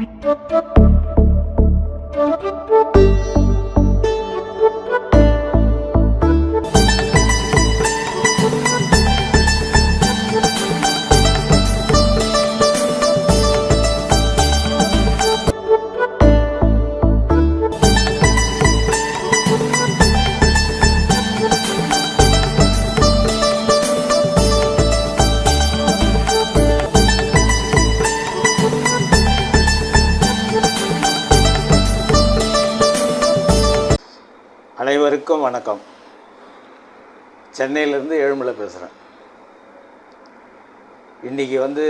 Thank you. வணக்கம். சென்னையிலேருந்து ஏழுமலை பேசுகிறேன் இன்றைக்கி வந்து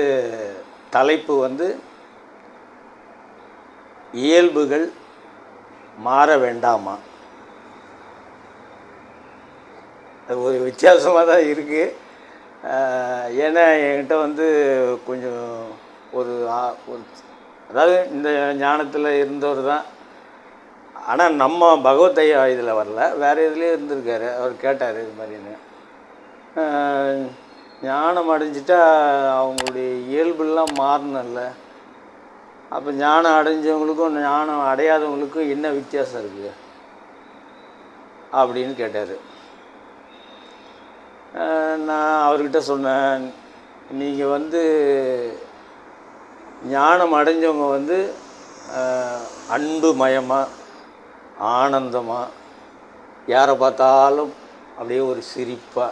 தலைப்பு வந்து இயல்புகள் மாற வேண்டாமா? அது ஒரு வித்தியாசமாக தான் இருக்குது ஏன்னா என்கிட்ட வந்து கொஞ்சம் ஒரு ஒரு அதாவது இந்த ஞானத்தில் இருந்தவர் தான் ஆனால் நம்ம பகவத் ஐயா இதில் வரல. வேறு இதுலேயே இருந்திருக்காரு. அவர் கேட்டார் இது மாதிரின்னு ஞானம் அடைஞ்சிட்டா அவங்களுடைய இயல்புலாம் மாறணும்ல. அப்போ ஞானம் அடைஞ்சவங்களுக்கும் ஞானம் அடையாதவங்களுக்கும் என்ன வித்தியாசம் இருக்குது அப்படின்னு கேட்டார். நான் அவர்கிட்ட சொன்னேன் நீங்கள் வந்து ஞானம் அடைஞ்சவங்க வந்து அன்பு மயமாக ஆனந்தமாக யாரை பார்த்தாலும் அப்படியே ஒரு சிரிப்பாக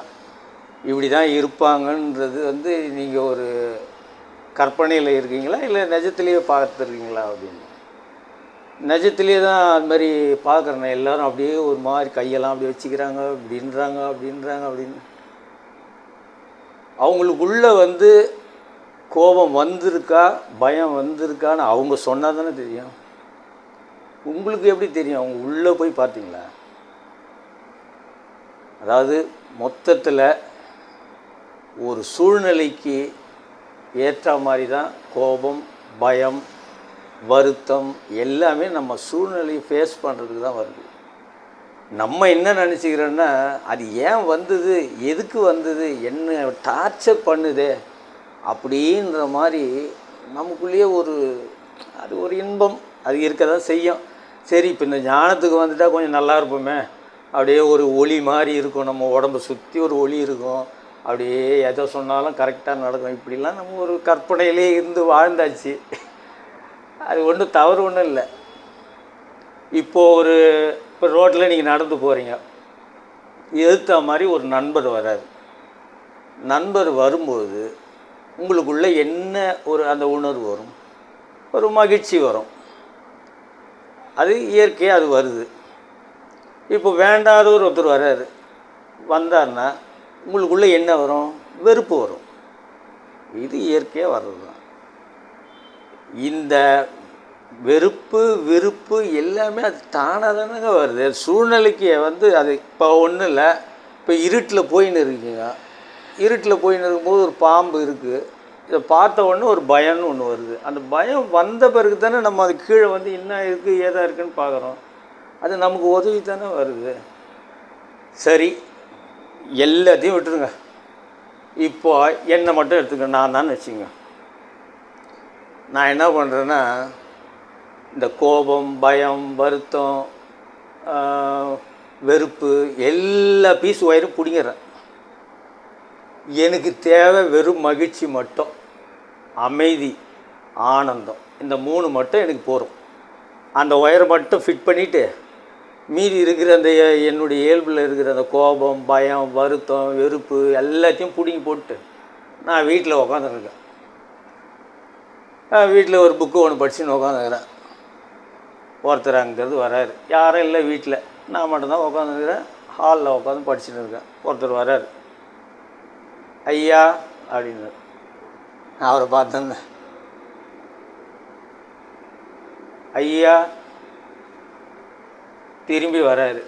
இப்படி தான் இருப்பாங்கன்றது வந்து நீங்கள் ஒரு கற்பனையில் இருக்கீங்களா? இல்லை நிஜத்துலேயே பார்த்துருக்கீங்களா அப்படின்னு? நிஜத்துலேயே தான் அது மாதிரி பார்க்குறேன். எல்லாரும் அப்படியே ஒரு மாதிரி கையெல்லாம் அப்படி வச்சுக்கிறாங்க. அப்படின்றாங்க அப்படின்றாங்க அப்படின்னு. அவங்களுக்குள்ளே வந்து கோபம் வந்திருக்கா? பயம் வந்திருக்கான்னு அவங்க சொன்னால் தானே தெரியும். உங்களுக்கு எப்படி தெரியும்? அவங்க உள்ளே போய் பார்த்தீங்களா? அதாவது மொத்தத்தில் ஒரு சூழ்நிலைக்கு ஏற்ற மாதிரி தான் கோபம் பயம் வருத்தம் எல்லாமே நம்ம சூழ்நிலையை ஃபேஸ் பண்ணுறதுக்கு தான் வருது. நம்ம என்ன நினச்சிக்கிறோன்னா அது ஏன் வந்தது? எதுக்கு வந்தது? என்ன டார்ச்சர் பண்ணுதே? அப்படின்ற மாதிரி நமக்குள்ளேயே ஒரு அது ஒரு இன்பம். அது இருக்க தான் செய்யும். சரி இப்போ இந்த ஞானத்துக்கு வந்துட்டால் கொஞ்சம் நல்லா இருப்போமே. அப்படியே ஒரு ஒளி மாதிரி இருக்கும். நம்ம உடம்பை சுற்றி ஒரு ஒளி இருக்கும். அப்படியே எதை சொன்னாலும் கரெக்டாக நடக்கும். இப்படிலாம் நம்ம ஒரு கற்பனையிலே இருந்து வாழ்ந்தாச்சு. அது ஒன்றும் தவறு ஒன்றும் இல்லை. இப்போது ஒரு இப்போ ரோட்டில் நீங்கள் நடந்து போகிறீங்க எதிர்த்த மாதிரி ஒரு நண்பர் வராது நண்பர் வரும்போது உங்களுக்குள்ளே என்ன ஒரு அந்த உணர்வு வரும்? ஒரு மகிழ்ச்சி வரும். அது இயற்கையாக அது வருது. இப்போ வேண்டாதவர் ஒருத்தர் வராரு வந்தார்னா உங்களுக்குள்ளே என்ன வரும்? வெறுப்பு வரும். இது இயற்கையாக வர்றது தான் இந்த வெறுப்பு விருப்பு எல்லாமே அது தானாக தானங்க வருது. சூழ்நிலைக்கு வந்து அது இப்போ ஒன்றும் இல்லை. இப்போ இருட்டில் போயின்னு இருக்கீங்க. இருட்டில் போயின்னு இருக்கும்போது ஒரு பாம்பு இருக்குது இதை பார்த்த உடனே ஒரு பயம்னு ஒன்று வருது. அந்த பயம் வந்த பிறகு தானே நம்ம அது கீழே வந்து என்ன இருக்குது ஏதா இருக்குன்னு பார்க்குறோம். அது நமக்கு உதவி தானே வருது. சரி எல்லாத்தையும் விட்டுருங்க. இப்போ என்னை மட்டும் எடுத்துக்க நான் தான் வச்சுங்க நான் என்ன பண்ணுறேன்னா இந்த கோபம் பயம் வருத்தம் வெறுப்பு எல்லா பீஸ் ஒயரும் பிடிங்கிறேன் எனக்கு தேவை வெறும் மகிழ்ச்சி மட்டும். அமைதி ஆனந்தம். இந்த மூணு மட்டும் எனக்கு போதும். அந்த ஒயரை மட்டும் ஃபிட் பண்ணிவிட்டு மீதி இருக்கிற அந்த என்னுடைய இயல்பில் இருக்கிற அந்த கோபம் பயம் வருத்தம் வெறுப்பு எல்லாத்தையும் பிடுங்கி போட்டு நான் வீட்டில் உக்காந்துருக்கேன். வீட்டில் ஒரு புக்கு ஒன்று படிச்சுன்னு உக்காந்துருக்கிறேன். ஒருத்தர் அங்கேருந்து வராரு. யாரும் இல்லை வீட்டில். நான் மட்டும்தான் உக்காந்துருக்கிறேன். ஹாலில் உட்காந்து படிச்சுட்டு இருக்கேன். ஒருத்தர் வராரு. ஐயா அப்படின்னு அவரை பார்த்தேன் ஐயா திரும்பி வராரு.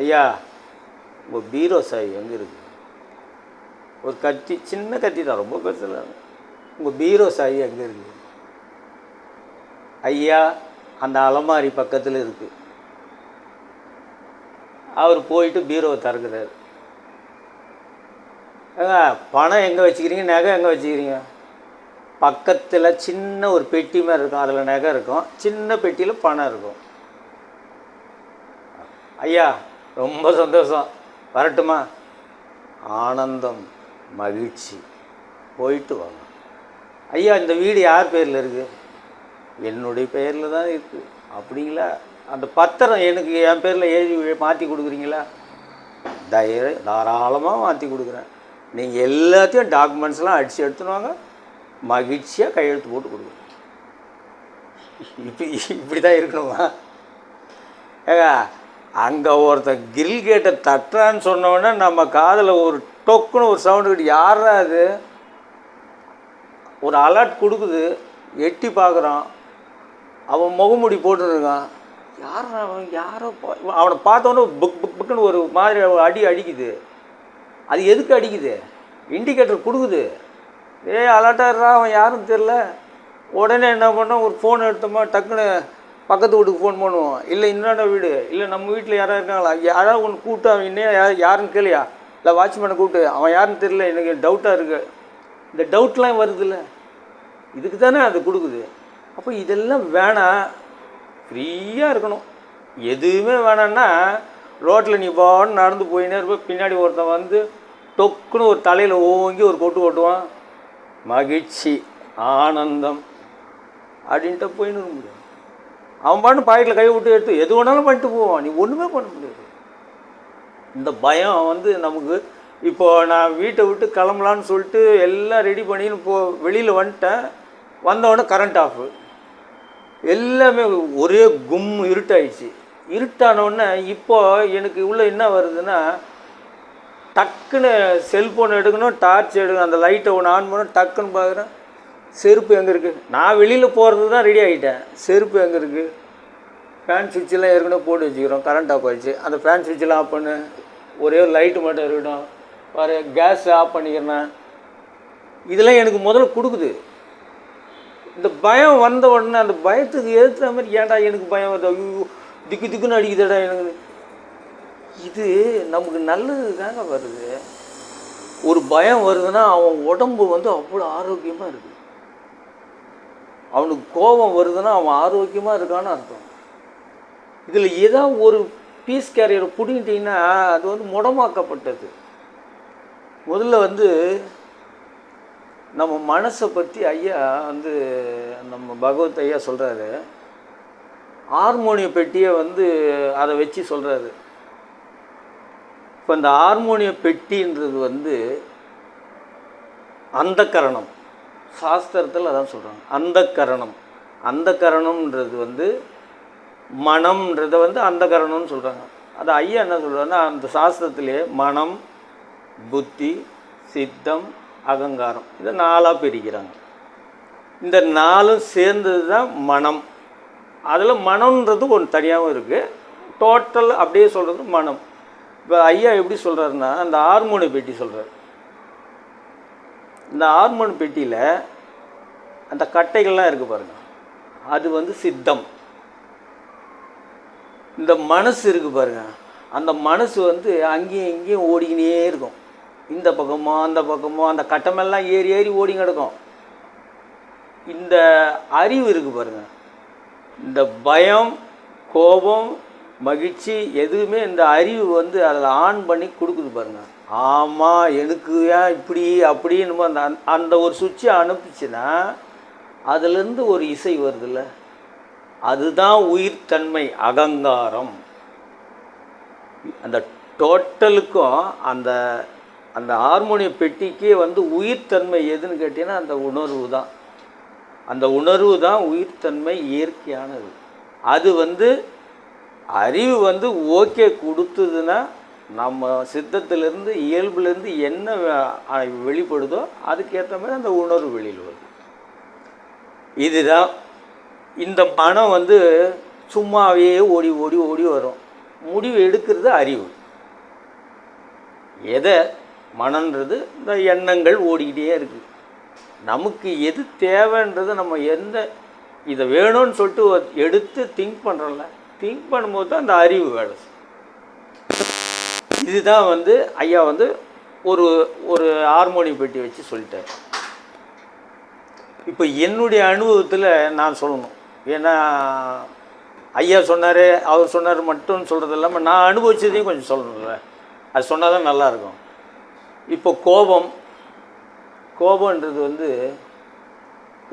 ஐயா உங்கள் பீரோ சாய் எங்கே இருக்கு? ஒரு கத்தி சின்ன கத்தி தான் ரொம்ப பெருசில். உங்கள் பீரோ சாய் எங்கே இருக்கு? ஐயா அந்த அலமாரி பக்கத்தில் இருக்குது அவர் போயிட்டு பீரோவை திறக்கிறாரு. ஏங்க பணம் எங்கே வச்சுக்கிறீங்க? நகை எங்கே வச்சுக்கிறீங்க? பக்கத்தில் சின்ன ஒரு பெட்டி மாதிரி இருக்கும். அதில் நகை இருக்கும். சின்ன பெட்டியில் பணம் இருக்கும். ஐயா ரொம்ப சந்தோஷம். வரட்டுமா? ஆனந்தம் மகிழ்ச்சி. போயிட்டு வாங்க. ஐயா இந்த வீடு யார் பேரில் இருக்குது என்னுடைய பெயரில் தான் இருக்குது அப்படிங்களா? அந்த பத்திரம் எனக்கு என் பேரில் எழுதி மாற்றி கொடுக்குறீங்களா? தைர தாராளமாக மாற்றி கொடுக்குறேன். நீங்கள் எல்லாத்தையும் டாக்குமெண்ட்ஸ்லாம் அடித்து எடுத்துன்னு வாங்க. மகிழ்ச்சியாக கையெழுத்து போட்டு கொடுக்குறேன் இப்படி இப்படி தான் இருக்கணுமா? ஏங்க அங்கே ஒருத்தன் கிரில் கேட்டை தட்டுறான்னு சொன்னோடனே நம்ம காதில் ஒரு டொக்குன்னு ஒரு சவுண்டு கிட்ட யாரா அது? ஒரு அலர்ட் கொடுக்குது. எட்டி பார்க்குறான் அவன் முகமுடி போட்டுருக்கான் யார் அவன்? யாரோ அவனை பார்த்தோன்னே புக் புக் புக்குன்னு ஒரு மாதிரி ஒரு அடி அடிக்குது. அது எதுக்கு அடிக்குது? இண்டிகேட்டர் கொடுக்குது. ஏய் அலர்ட்டாடுறா அவன் யாரும் தெரில உடனே என்ன பண்ணோம்? ஒரு ஃபோன் எடுத்தோமா டக்குன்னு பக்கத்து வீட்டுக்கு ஃபோன் பண்ணுவோம். இல்லை இன்னொரு வீடு. இல்லை நம்ம வீட்டில் யாராவது இருக்காங்களா? யாராவது ஒன்று கூப்பிட்டு அவன் இன்னும் யார் யாருன்னு கேளியா? இல்லை வாட்ச்மேனை கூப்பிட்டு அவன் யாருன்னு தெரியல எனக்கு டவுட்டாக இருக்குது இந்த டவுட்லாம் வருதுல்ல. இதுக்கு தானே அது கொடுக்குது. அப்போ இதெல்லாம் வேணாம். ஃப்ரீயாக இருக்கணும். எதுவுமே வேணான்னா ரோட்டில் நீ பான்னு நடந்து போயினே இருப்ப பின்னாடி ஒருத்தன் வந்து டொக்குன்னு ஒரு தலையில் ஓங்கி ஒரு கொட்டு கொட்டுவான். மகிழ்ச்சி ஆனந்தம் அப்படின்ட்டு போயின்னு இருக்க முடியும் அவன் பாட்டு பாக்கெட்டில் கை விட்டு எடுத்து எது வேணாலும் பண்ணிட்டு போவான். நீ ஒன்றுமே பண்ண முடியாது. இந்த பயம் வந்து நமக்கு இப்போ நான் வீட்டை விட்டு கிளம்பலான்னு சொல்லிட்டு எல்லாம் ரெடி பண்ணின்னு போ வெளியில் வந்துட்டேன். வந்தவொடனே கரண்ட் ஆஃபு எல்லாமே ஒரே கும் இருட்டாயிடுச்சு. இருட்டானோடனே இப்போ எனக்கு உள்ளே என்ன வருதுன்னா டக்குன்னு செல்ஃபோன் எடுக்கணும் டார்ச் எடுக்கணும் அந்த லைட்டை ஒன்று ஆன் பண்ணணும் டக்குன்னு பார்க்குறேன் செருப்பு எங்கே இருக்குது நான் வெளியில் போகிறது தான் ரெடி ஆகிட்டேன் செருப்பு எங்கே இருக்குது ஃபேன் சுவிட்செலாம் ஏற்கனவே போட்டு வச்சுக்கிறோம் கரண்ட் ஆஃப் ஆகிடுச்சு அந்த ஃபேன் சுவிட்செலாம் ஆஃப் பண்ணு. ஒரே ஒரு லைட்டு மட்டும் இருக்கட்டும். வேறு கேஸ் ஆஃப் பண்ணிக்கிறேன் இதெல்லாம் எனக்கு முதல்ல கொடுக்குது. இந்த பயம் வந்த உடனே அந்த பயத்துக்கு ஏற்றுற மாதிரி ஏன்டா எனக்கு பயம் வருது? ஐயோ திக்கு திக்குன்னு அடிக்குதுடா எனக்கு. இது நமக்கு நல்லது தாங்க வருது. ஒரு பயம் வருதுன்னா அவன் உடம்பு வந்து அவ்வளோ ஆரோக்கியமாக இருக்குது அவனுக்கு கோபம் வருதுன்னா அவன் ஆரோக்கியமாக இருக்கான்னு அர்த்தம். இதில் ஏதோ ஒரு பீஸ் கேரியரை பிடிங்கிட்டிங்கன்னா அது வந்து முடமாக்கப்பட்டது. முதல்ல வந்து நம்ம மனசை பற்றி ஐயா வந்து நம்ம பகவத் ஐயா சொல்கிறாரு ஹார்மோனிய பெட்டியை வந்து அதை வச்சு சொல்கிறாரு இப்போ இந்த ஹார்மோனிய பெட்டின்றது வந்து அந்த கரணம் சாஸ்திரத்தில் அதான் சொல்கிறாங்க அந்த கரணம் அந்த கரணம்ன்றது வந்து மனம்ன்றதை வந்து அந்த கரணம்னு சொல்கிறாங்க அது ஐயா என்ன சொல்கிறாங்கன்னா அந்த சாஸ்திரத்திலே மனம் புத்தி சித்தம் அகங்காரம் இதை நாலாக பிரிக்கிறாங்க. இந்த நாலும் சேர்ந்தது தான் மனம். அதில் மனம்ன்றது ஒன்று தனியாகவும் இருக்குது டோட்டல் அப்படியே சொல்கிறது மனம். இப்போ ஐயா எப்படி சொல்கிறாருன்னா அந்த ஹார்மோனு பெட்டி சொல்கிறார் இந்த ஹார்மோன் பெட்டியில் அந்த கட்டைகள்லாம் இருக்குது பாருங்கள் அது வந்து சித்தம். இந்த மனசு இருக்குது பாருங்க. அந்த மனசு வந்து அங்கேயும் இங்கேயும் ஓடிக்கினே இருக்கும். இந்த பக்கமோ அந்த பக்கமோ அந்த கட்டமெல்லாம் ஏறி ஏறி ஓடி கிடக்கும் இந்த அறிவு இருக்குது பாருங்கள் இந்த பயம் கோபம் மகிழ்ச்சி எதுவுமே இந்த அறிவு வந்து அதில் ஆன் பண்ணி கொடுக்குது பாருங்கள் ஆமாம் எனக்கு ஏன் இப்படி அப்படின்னு அந்த அந்த ஒரு சுவிட்சை அனுப்பிச்சுன்னா அதுலேருந்து ஒரு இசை வருதுல்ல. அதுதான் உயிர்த்தன்மை அகங்காரம். அந்த டோட்டலுக்கும் அந்த அந்த ஹார்மோனிய பெட்டிக்கே வந்து உயிர்த்தன்மை எதுன்னு கேட்டிங்கன்னா அந்த உணர்வு தான். அந்த உணர்வு தான் உயிர்த்தன்மை இயற்கையானது. அது வந்து அறிவு வந்து ஓகே கொடுத்ததுன்னா நம்ம சித்தத்திலேருந்து இயல்புலேருந்து என்ன வெளிப்படுதோ அதுக்கேற்ற மாதிரி அந்த உணர்வு வெளியில் வருது. இதுதான் இந்த மனம் வந்து சும்மாவே ஓடி ஓடி ஓடி வரும். முடிவு எடுக்கிறது அறிவு. எதை? மனன்றது இந்த எண்ணங்கள் ஓடிக்கிட்டே இருக்குது நமக்கு எது தேவைன்றது நம்ம எந்த இதை வேணும்னு சொல்லிட்டு எடுத்து திங்க் பண்ணுறோம்ல திங்க் பண்ணும்போது தான் அந்த அறிவு வேலை இதுதான் வந்து ஐயா வந்து ஒரு ஒரு ஹார்மோனி பெட்டி வச்சு சொல்லிட்டார். இப்போ என்னுடைய அனுபவத்தில் நான் சொல்லணும். ஏன்னா ஐயா சொன்னார் அவர் சொன்னார் மட்டும் சொல்கிறது இல்லாமல் நான் அனுபவிச்சதையும் கொஞ்சம் சொல்லணும்ல. அது சொன்னால் தான் நல்லாயிருக்கும் இப்போ கோபம் கோபன்றது வந்து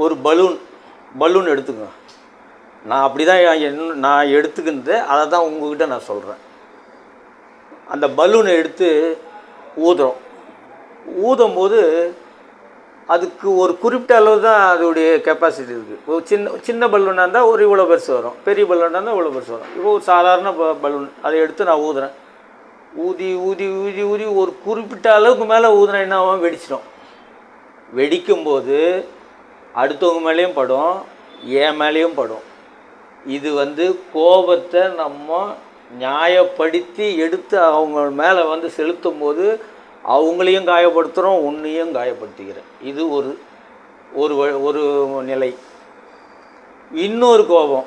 ஒரு பலூன் பலூன் எடுத்துங்க நான் அப்படி தான் என் நான் எடுத்துக்கினது அதை தான் உங்ககிட்ட நான் சொல்கிறேன் அந்த பலூனை எடுத்து ஊதுறோம். ஊதும் போது அதுக்கு ஒரு குறிப்பிட்ட அளவு தான் அதோடைய கெப்பாசிட்டி இருக்குது ஒரு சின்ன சின்ன பலூனாக இருந்தால் ஒரு இவ்வளோ பெருசு வரும். பெரிய பலூனாக இருந்தால் இவ்வளோ பெருசு வரும். இப்போ ஒரு சாதாரண ப பலூன் அதை எடுத்து நான் ஊதுறேன். ஊதி ஊதி ஊதி ஊதி ஒரு குறிப்பிட்ட அளவுக்கு மேலே ஊதுனா என்ன ஆகும்? வெடிச்சிடும். வெடிக்கும்போது அடுத்தவங்க மேலேயும் படும் என் மேலேயும் படும். இது வந்து கோபத்தை நம்ம நியாயப்படுத்தி எடுத்து அவங்க மேலே வந்து செலுத்தும் போது அவங்களையும் காயப்படுத்துகிறோம் உன்னையும் காயப்படுத்திக்கிறேன் இது ஒரு ஒரு வ- ஒரு நிலை. இன்னொரு கோபம்.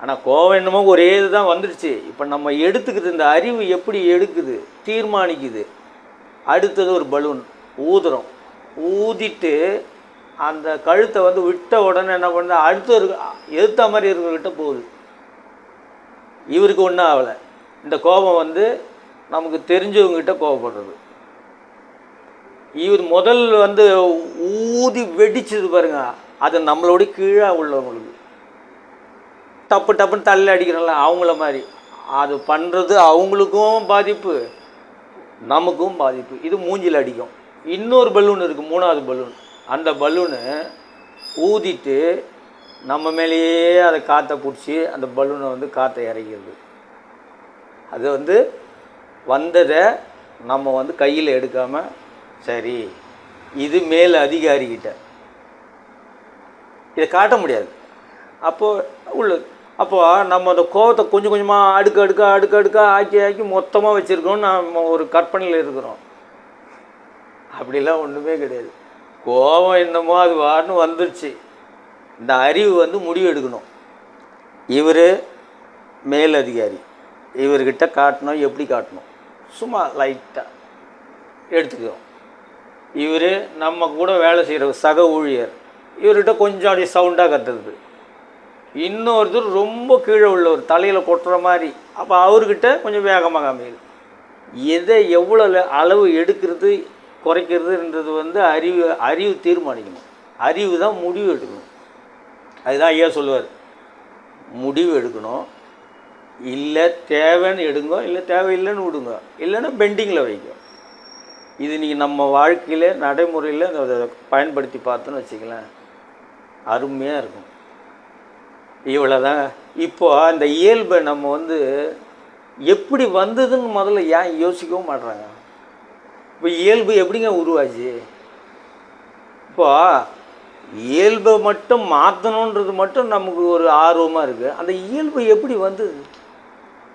ஆனால் கோபம் என்னமோ ஒரே இதுதான் வந்துடுச்சு. இப்போ நம்ம எடுத்துக்குது இந்த அறிவு எப்படி எடுக்குது தீர்மானிக்குது. அடுத்தது ஒரு பலூன் ஊதுறோம். ஊதிட்டு அந்த கழுத்தை வந்து விட்ட உடனே என்ன பண்ணுது அடுத்த ஒரு எதிர்த்த மாதிரி இருக்கிறவர்கிட்ட போகுது. இவருக்கு ஒன்றும் ஆகலை. இந்த கோபம் வந்து நமக்கு தெரிஞ்சவங்ககிட்ட கோபப்படுறது. இவர் முதல் வந்து ஊதி வெடிச்சது பாருங்க அது நம்மளோட கீழே உள்ளவங்களுக்கு. டப்பு டப்புன்னு தள்ளி அடிக்கிறோம்ல அவங்கள மாதிரி. அது பண்ணுறது அவங்களுக்கும் பாதிப்பு நமக்கும் பாதிப்பு. இது மூஞ்சில் அடிக்கும். இன்னொரு பலூன் இருக்குது மூணாவது பலூன் அந்த பலூனு ஊதிட்டு நம்ம மேலேயே அதை காற்றை பிடிச்சி அந்த பலூனை வந்து காற்றை இறங்கிடுது அது வந்து வந்ததை நம்ம வந்து கையில் எடுக்காமல் சரி இது மேல் அதிகாரிக்கிட்ட இதை காட்ட முடியாது. அப்போது உள்ள அப்போ நம்ம அந்த கோவத்தை கொஞ்சம் கொஞ்சமாக அடுக்கு அடுக்கா அடுக்கு அடுக்க ஆக்கி ஆக்கி மொத்தமாக வச்சுருக்கோம் நம்ம ஒரு கற்பனையில் இருக்கிறோம். அப்படிலாம் ஒன்றுமே கிடையாது. கோபம் என்னமோ அது வான்னு வந்துருச்சு. இந்த அறிவு வந்து முடிவு எடுக்கணும். இவர் மேல் அதிகாரி இவர்கிட்ட காட்டணும் எப்படி காட்டணும்? சும்மா லைட்டாக எடுத்துக்கிறோம் இவர் நம்ம கூட வேலை செய்கிற சக ஊழியர். இவர்கிட்ட கொஞ்சம் அப்படியே சவுண்டாக கத்துறது. இன்னொருத்தர் ரொம்ப கீழே உள்ளவர் தலையில் கொட்டுற மாதிரி. அப்போ அவர்கிட்ட கொஞ்சம் வேகமாக அமையுது எதை எவ்வளோ அளவு எடுக்கிறது குறைக்கிறதுன்றது வந்து அறிவு அறிவு தீர்மானிக்கணும். அறிவு தான் முடிவு எடுக்கணும். அதுதான் ஐயா சொல்லுவார். முடிவு எடுக்கணும். இல்லை தேவைன்னு எடுங்க இல்லை தேவையில்லைன்னு விடுங்க. இல்லைன்னா பெண்டிங்கில் வைங்க இது நீங்கள் நம்ம வாழ்க்கையில் நடைமுறையில் அதை பயன்படுத்தி பார்த்தோன்னு வச்சுக்கலாம் அருமையாக இருக்கும். இவ்வளோதான் இப்போ அந்த இயல்பை நம்ம வந்து எப்படி வந்ததுன்னு முதல்ல ஏன் யோசிக்கவும் மாட்றாங்க? இப்போ இயல்பு எப்படிங்க உருவாச்சு? இப்போ இயல்பை மட்டும் மாற்றணுன்றது மட்டும் நமக்கு ஒரு ஆர்வமாக இருக்குது அந்த இயல்பு எப்படி வந்தது?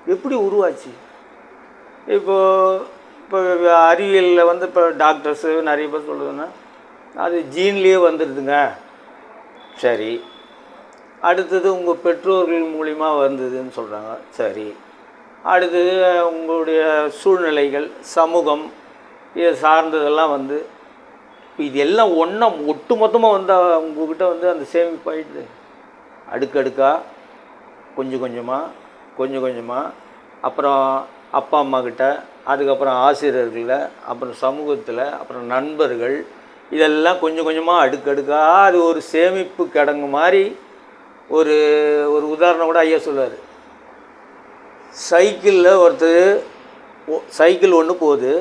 எப்படி உருவாச்சு? இப்போ இப்போ அறிவியலில் வந்து இப்போ டாக்டர்ஸு நிறைய பேர் சொல்லுதுன்னா அது ஜீன்லேயே வந்துடுதுங்க சரி. அடுத்தது உங்கள் பெற்றோர்கள் மூலிமா வந்ததுன்னு சொல்கிறாங்க சரி. அடுத்தது உங்களுடைய சூழ்நிலைகள் சமூகம் இதை சார்ந்ததெல்லாம் வந்து இப்போ இது எல்லாம் ஒன்றா ஒட்டு மொத்தமாக வந்தால் உங்ககிட்ட வந்து அந்த சேமிப்பு ஆகிடுது அடுக்கடுக்காக கொஞ்சம் கொஞ்சமாக கொஞ்சம் கொஞ்சமாக அப்புறம் அப்பா அம்மா கிட்ட அதுக்கப்புறம் ஆசிரியர்களில் அப்புறம் சமூகத்தில் அப்புறம் நண்பர்கள் இதெல்லாம் கொஞ்சம் கொஞ்சமாக அடுக்கடுக்காக அது ஒரு சேமிப்பு கிடங்கு மாதிரி ஒரு ஒரு உதாரணம் கூட ஐயா சொல்லுவார். சைக்கிளில் ஒருத்தர் ஒ- சைக்கிள் ஒன்று போகுது.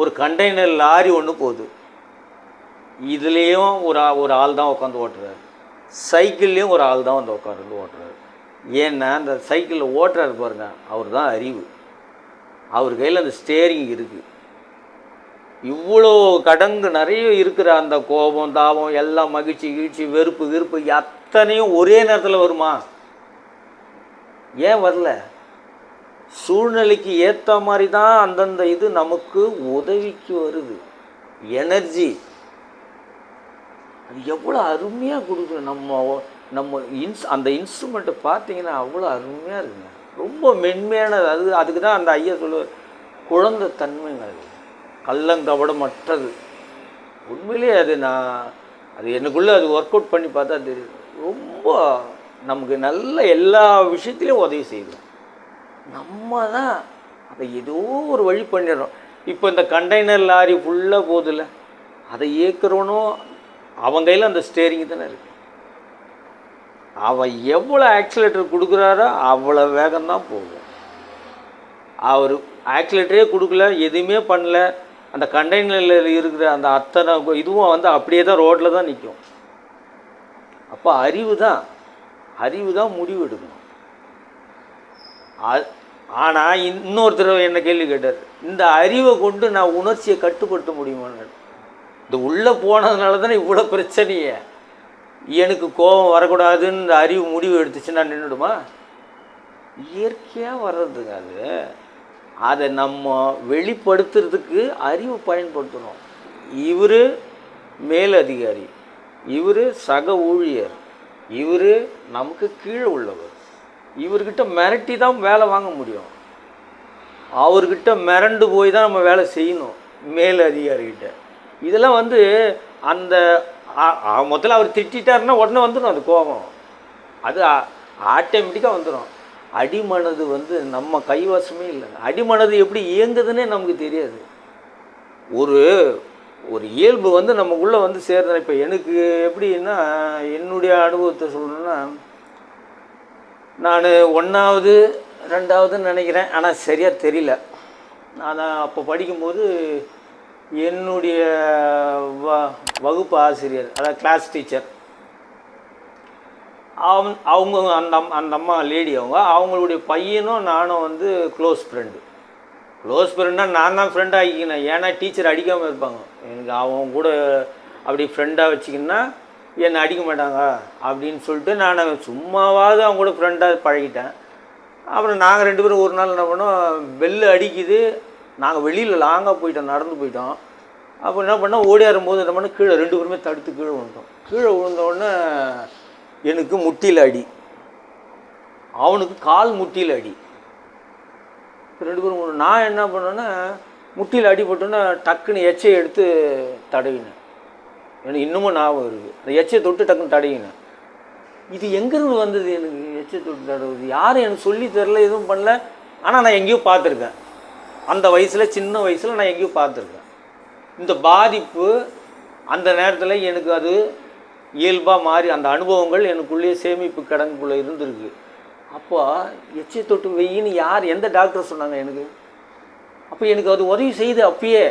ஒரு கண்டெய்னர் லாரி ஒன்று போகுது. இதுலேயும் ஒரு ஒரு ஆள் தான் உட்காந்து ஓட்டுறாரு. சைக்கிள்லேயும் ஒரு ஆள் தான் வந்து உட்காந்து ஓட்டுறாரு. ஏன்னா அந்த சைக்கிளில் ஓட்டுறாரு பாருங்க அவர் தான் அறிவு. அவர் கையில் அந்த ஸ்டேரிங் இருக்குது இவ்வளோ கடங்கு நிறைய இருக்கிற அந்த கோபம் தாபம் எல்லாம் மகிழ்ச்சி கீழ்ச்சி வெறுப்பு வெறுப்பு அத்தனையும் ஒரே நேரத்தில் வருமா? ஏன் வரல? சூழ்நிலைக்கு ஏற்ற மாதிரி தான் அந்தந்த இது நமக்கு உதவிக்கு வருது. எனர்ஜி அது எவ்வளோ அருமையாக கொடுக்குது. நம்ம நம்ம இன்ஸ் அந்த இன்ஸ்ட்ருமெண்ட்டை பார்த்தீங்கன்னா அவ்வளோ அருமையாக இருக்குங்க. ரொம்ப மென்மையானது. அது அதுக்கு தான் அந்த ஐயா சொல்லுவார் குழந்தை தன்மைங்க அது. கள்ளங்கபடமற்றது. உண்மையிலேயே அது நான் அது எனக்குள்ளே அது ஒர்க் அவுட் பண்ணி பார்த்தா தெரியுது. ரொம்ப நமக்கு நல்ல எல்லா விஷயத்துலையும் உதவி செய்யுது. நம்ம தான் அதை ஏதோ ஒரு வழி பண்ணிடுறோம். இப்போ இந்த கண்டெய்னர் லாரி ஃபுல்லாக போதில்ல அதை இயக்குறவனும் அவன் கையில் அந்த ஸ்டேரிங் தானே இருக்கு. அவன் எவ்வளோ ஆக்சிலேட்டர் கொடுக்குறாரோ அவ்வளோ வேகம்தான் போகும். அவர் ஆக்சிலேட்டரே கொடுக்கல எதுவுமே பண்ணல. அந்த கண்டெய்னரில் இருக்கிற அந்த அத்தனை இதுவும் வந்து அப்படியே தான் ரோட்டில் தான் நிற்கும் அப்போ அறிவு தான் அறிவு தான் முடிவு எடுக்கணும் ஆனால் இன்னொருத்தர் என்ன கேள்வி கேட்டார். இந்த அறிவை கொண்டு நான் உணர்ச்சியை கட்டுப்படுத்த முடியுமான்னு இந்த உள்ளே போனதுனால தானே இவ்வளோ பிரச்சனையே? எனக்கு கோபம் வரக்கூடாதுன்னு இந்த அறிவு முடிவு எடுத்துச்சுன்னா நின்றுடுமா? இயற்கையாக வர்றதுங்க அது. அதை நம்ம வெளிப்படுத்துறதுக்கு அறிவு பயன்படுத்தணும். இவர் மேலதிகாரி. இவர் சக ஊழியர். இவர் நமக்கு கீழே உள்ளவர். இவர்கிட்ட மிரட்டி தான் வேலை வாங்க முடியும். அவர்கிட்ட மிரண்டு போய் தான் நம்ம வேலை செய்யணும் மேல் அதிகாரிகிட்ட. இதெல்லாம் வந்து அந்த முதல்ல அவர் திட்டாருன்னா உடனே வந்துடும் அது கோபம். அது ஆட்டோமேட்டிக்காக வந்துடும் அடிமனது வந்து நம்ம கைவசமே இல்லை. அடிமனது எப்படி இயங்குதுன்னே நமக்கு தெரியாது. ஒரு ஒரு இயல்பு வந்து நமக்குள்ளே வந்து சேர்ந்த இப்போ எனக்கு எப்படின்னா என்னுடைய அனுபவத்தை சொல்லணும்னா நான் ஒன்றாவது ரெண்டாவதுன்னு நினைக்கிறேன். ஆனால் சரியாக தெரியல. நான் அப்போ படிக்கும்போது என்னுடைய வ வகுப்பு ஆசிரியர் அதாவது கிளாஸ் டீச்சர் அவன் அவங்க அந்த அம்- அந்த அம்மா லேடி அவங்க. அவங்களுடைய பையனும் நானும் வந்து க்ளோஸ் ஃப்ரெண்டு க்ளோஸ் ஃப்ரெண்டாக நான் தான் ஃப்ரெண்டாக ஆகிக்கினேன். ஏன்னா டீச்சர் அடிக்காமல் இருப்பாங்க. எனக்கு அவங்க கூட அப்படி ஃப்ரெண்டாக வச்சுக்கின்னா என்னை அடிக்க மாட்டாங்க அப்படின்னு சொல்லிட்டு நான் சும்மாவாவது அவங்க கூட ஃப்ரெண்டாக பழகிட்டேன். அப்புறம் நாங்கள் ரெண்டு பேரும் ஒரு நாள் என்ன பண்ணோம் பெல்லு அடிக்குது. நாங்கள் வெளியில் லாங்காக போயிட்டோம் நடந்து போயிட்டோம். அப்போ என்ன பண்ணோம் ஆறும்போது என்ன பண்ணோம் கீழே ரெண்டு பேருமே தடுத்து கீழே விழுந்தோம். கீழே விழுந்தோடனே எனக்கு முட்டியில் அடி. அவனுக்கு கால் முட்டியில் அடி. ரெண்டு பேரும் நான் என்ன பண்ணேன்னா முட்டியில் அடிபட்டோன்னே டக்குன்னு எச்சை எடுத்து தடவினேன். எனக்கு இன்னமும் ஞாபகம் இருக்குது அந்த எச்சை தொட்டு டக்குன்னு தடையினேன் இது எங்கேருந்து வந்தது எனக்கு எச்சை தொட்டு தடவுது யாரும் எனக்கு சொல்லி தெரில எதுவும் பண்ணல. ஆனால் நான் எங்கேயோ பார்த்துருக்கேன். அந்த வயசில் சின்ன வயசில் நான் எங்கேயோ பார்த்துருக்கேன். இந்த பாதிப்பு அந்த நேரத்தில் எனக்கு அது இயல்பாக மாறி அந்த அனுபவங்கள் எனக்குள்ளேயே சேமிப்பு கிடங்குக்குள்ளே இருந்திருக்கு. அப்போ எச்சை தொட்டு வெயின்னு யார் எந்த டாக்டர் சொன்னாங்க எனக்கு? அப்போ எனக்கு அது உதவி செய்து அப்பயே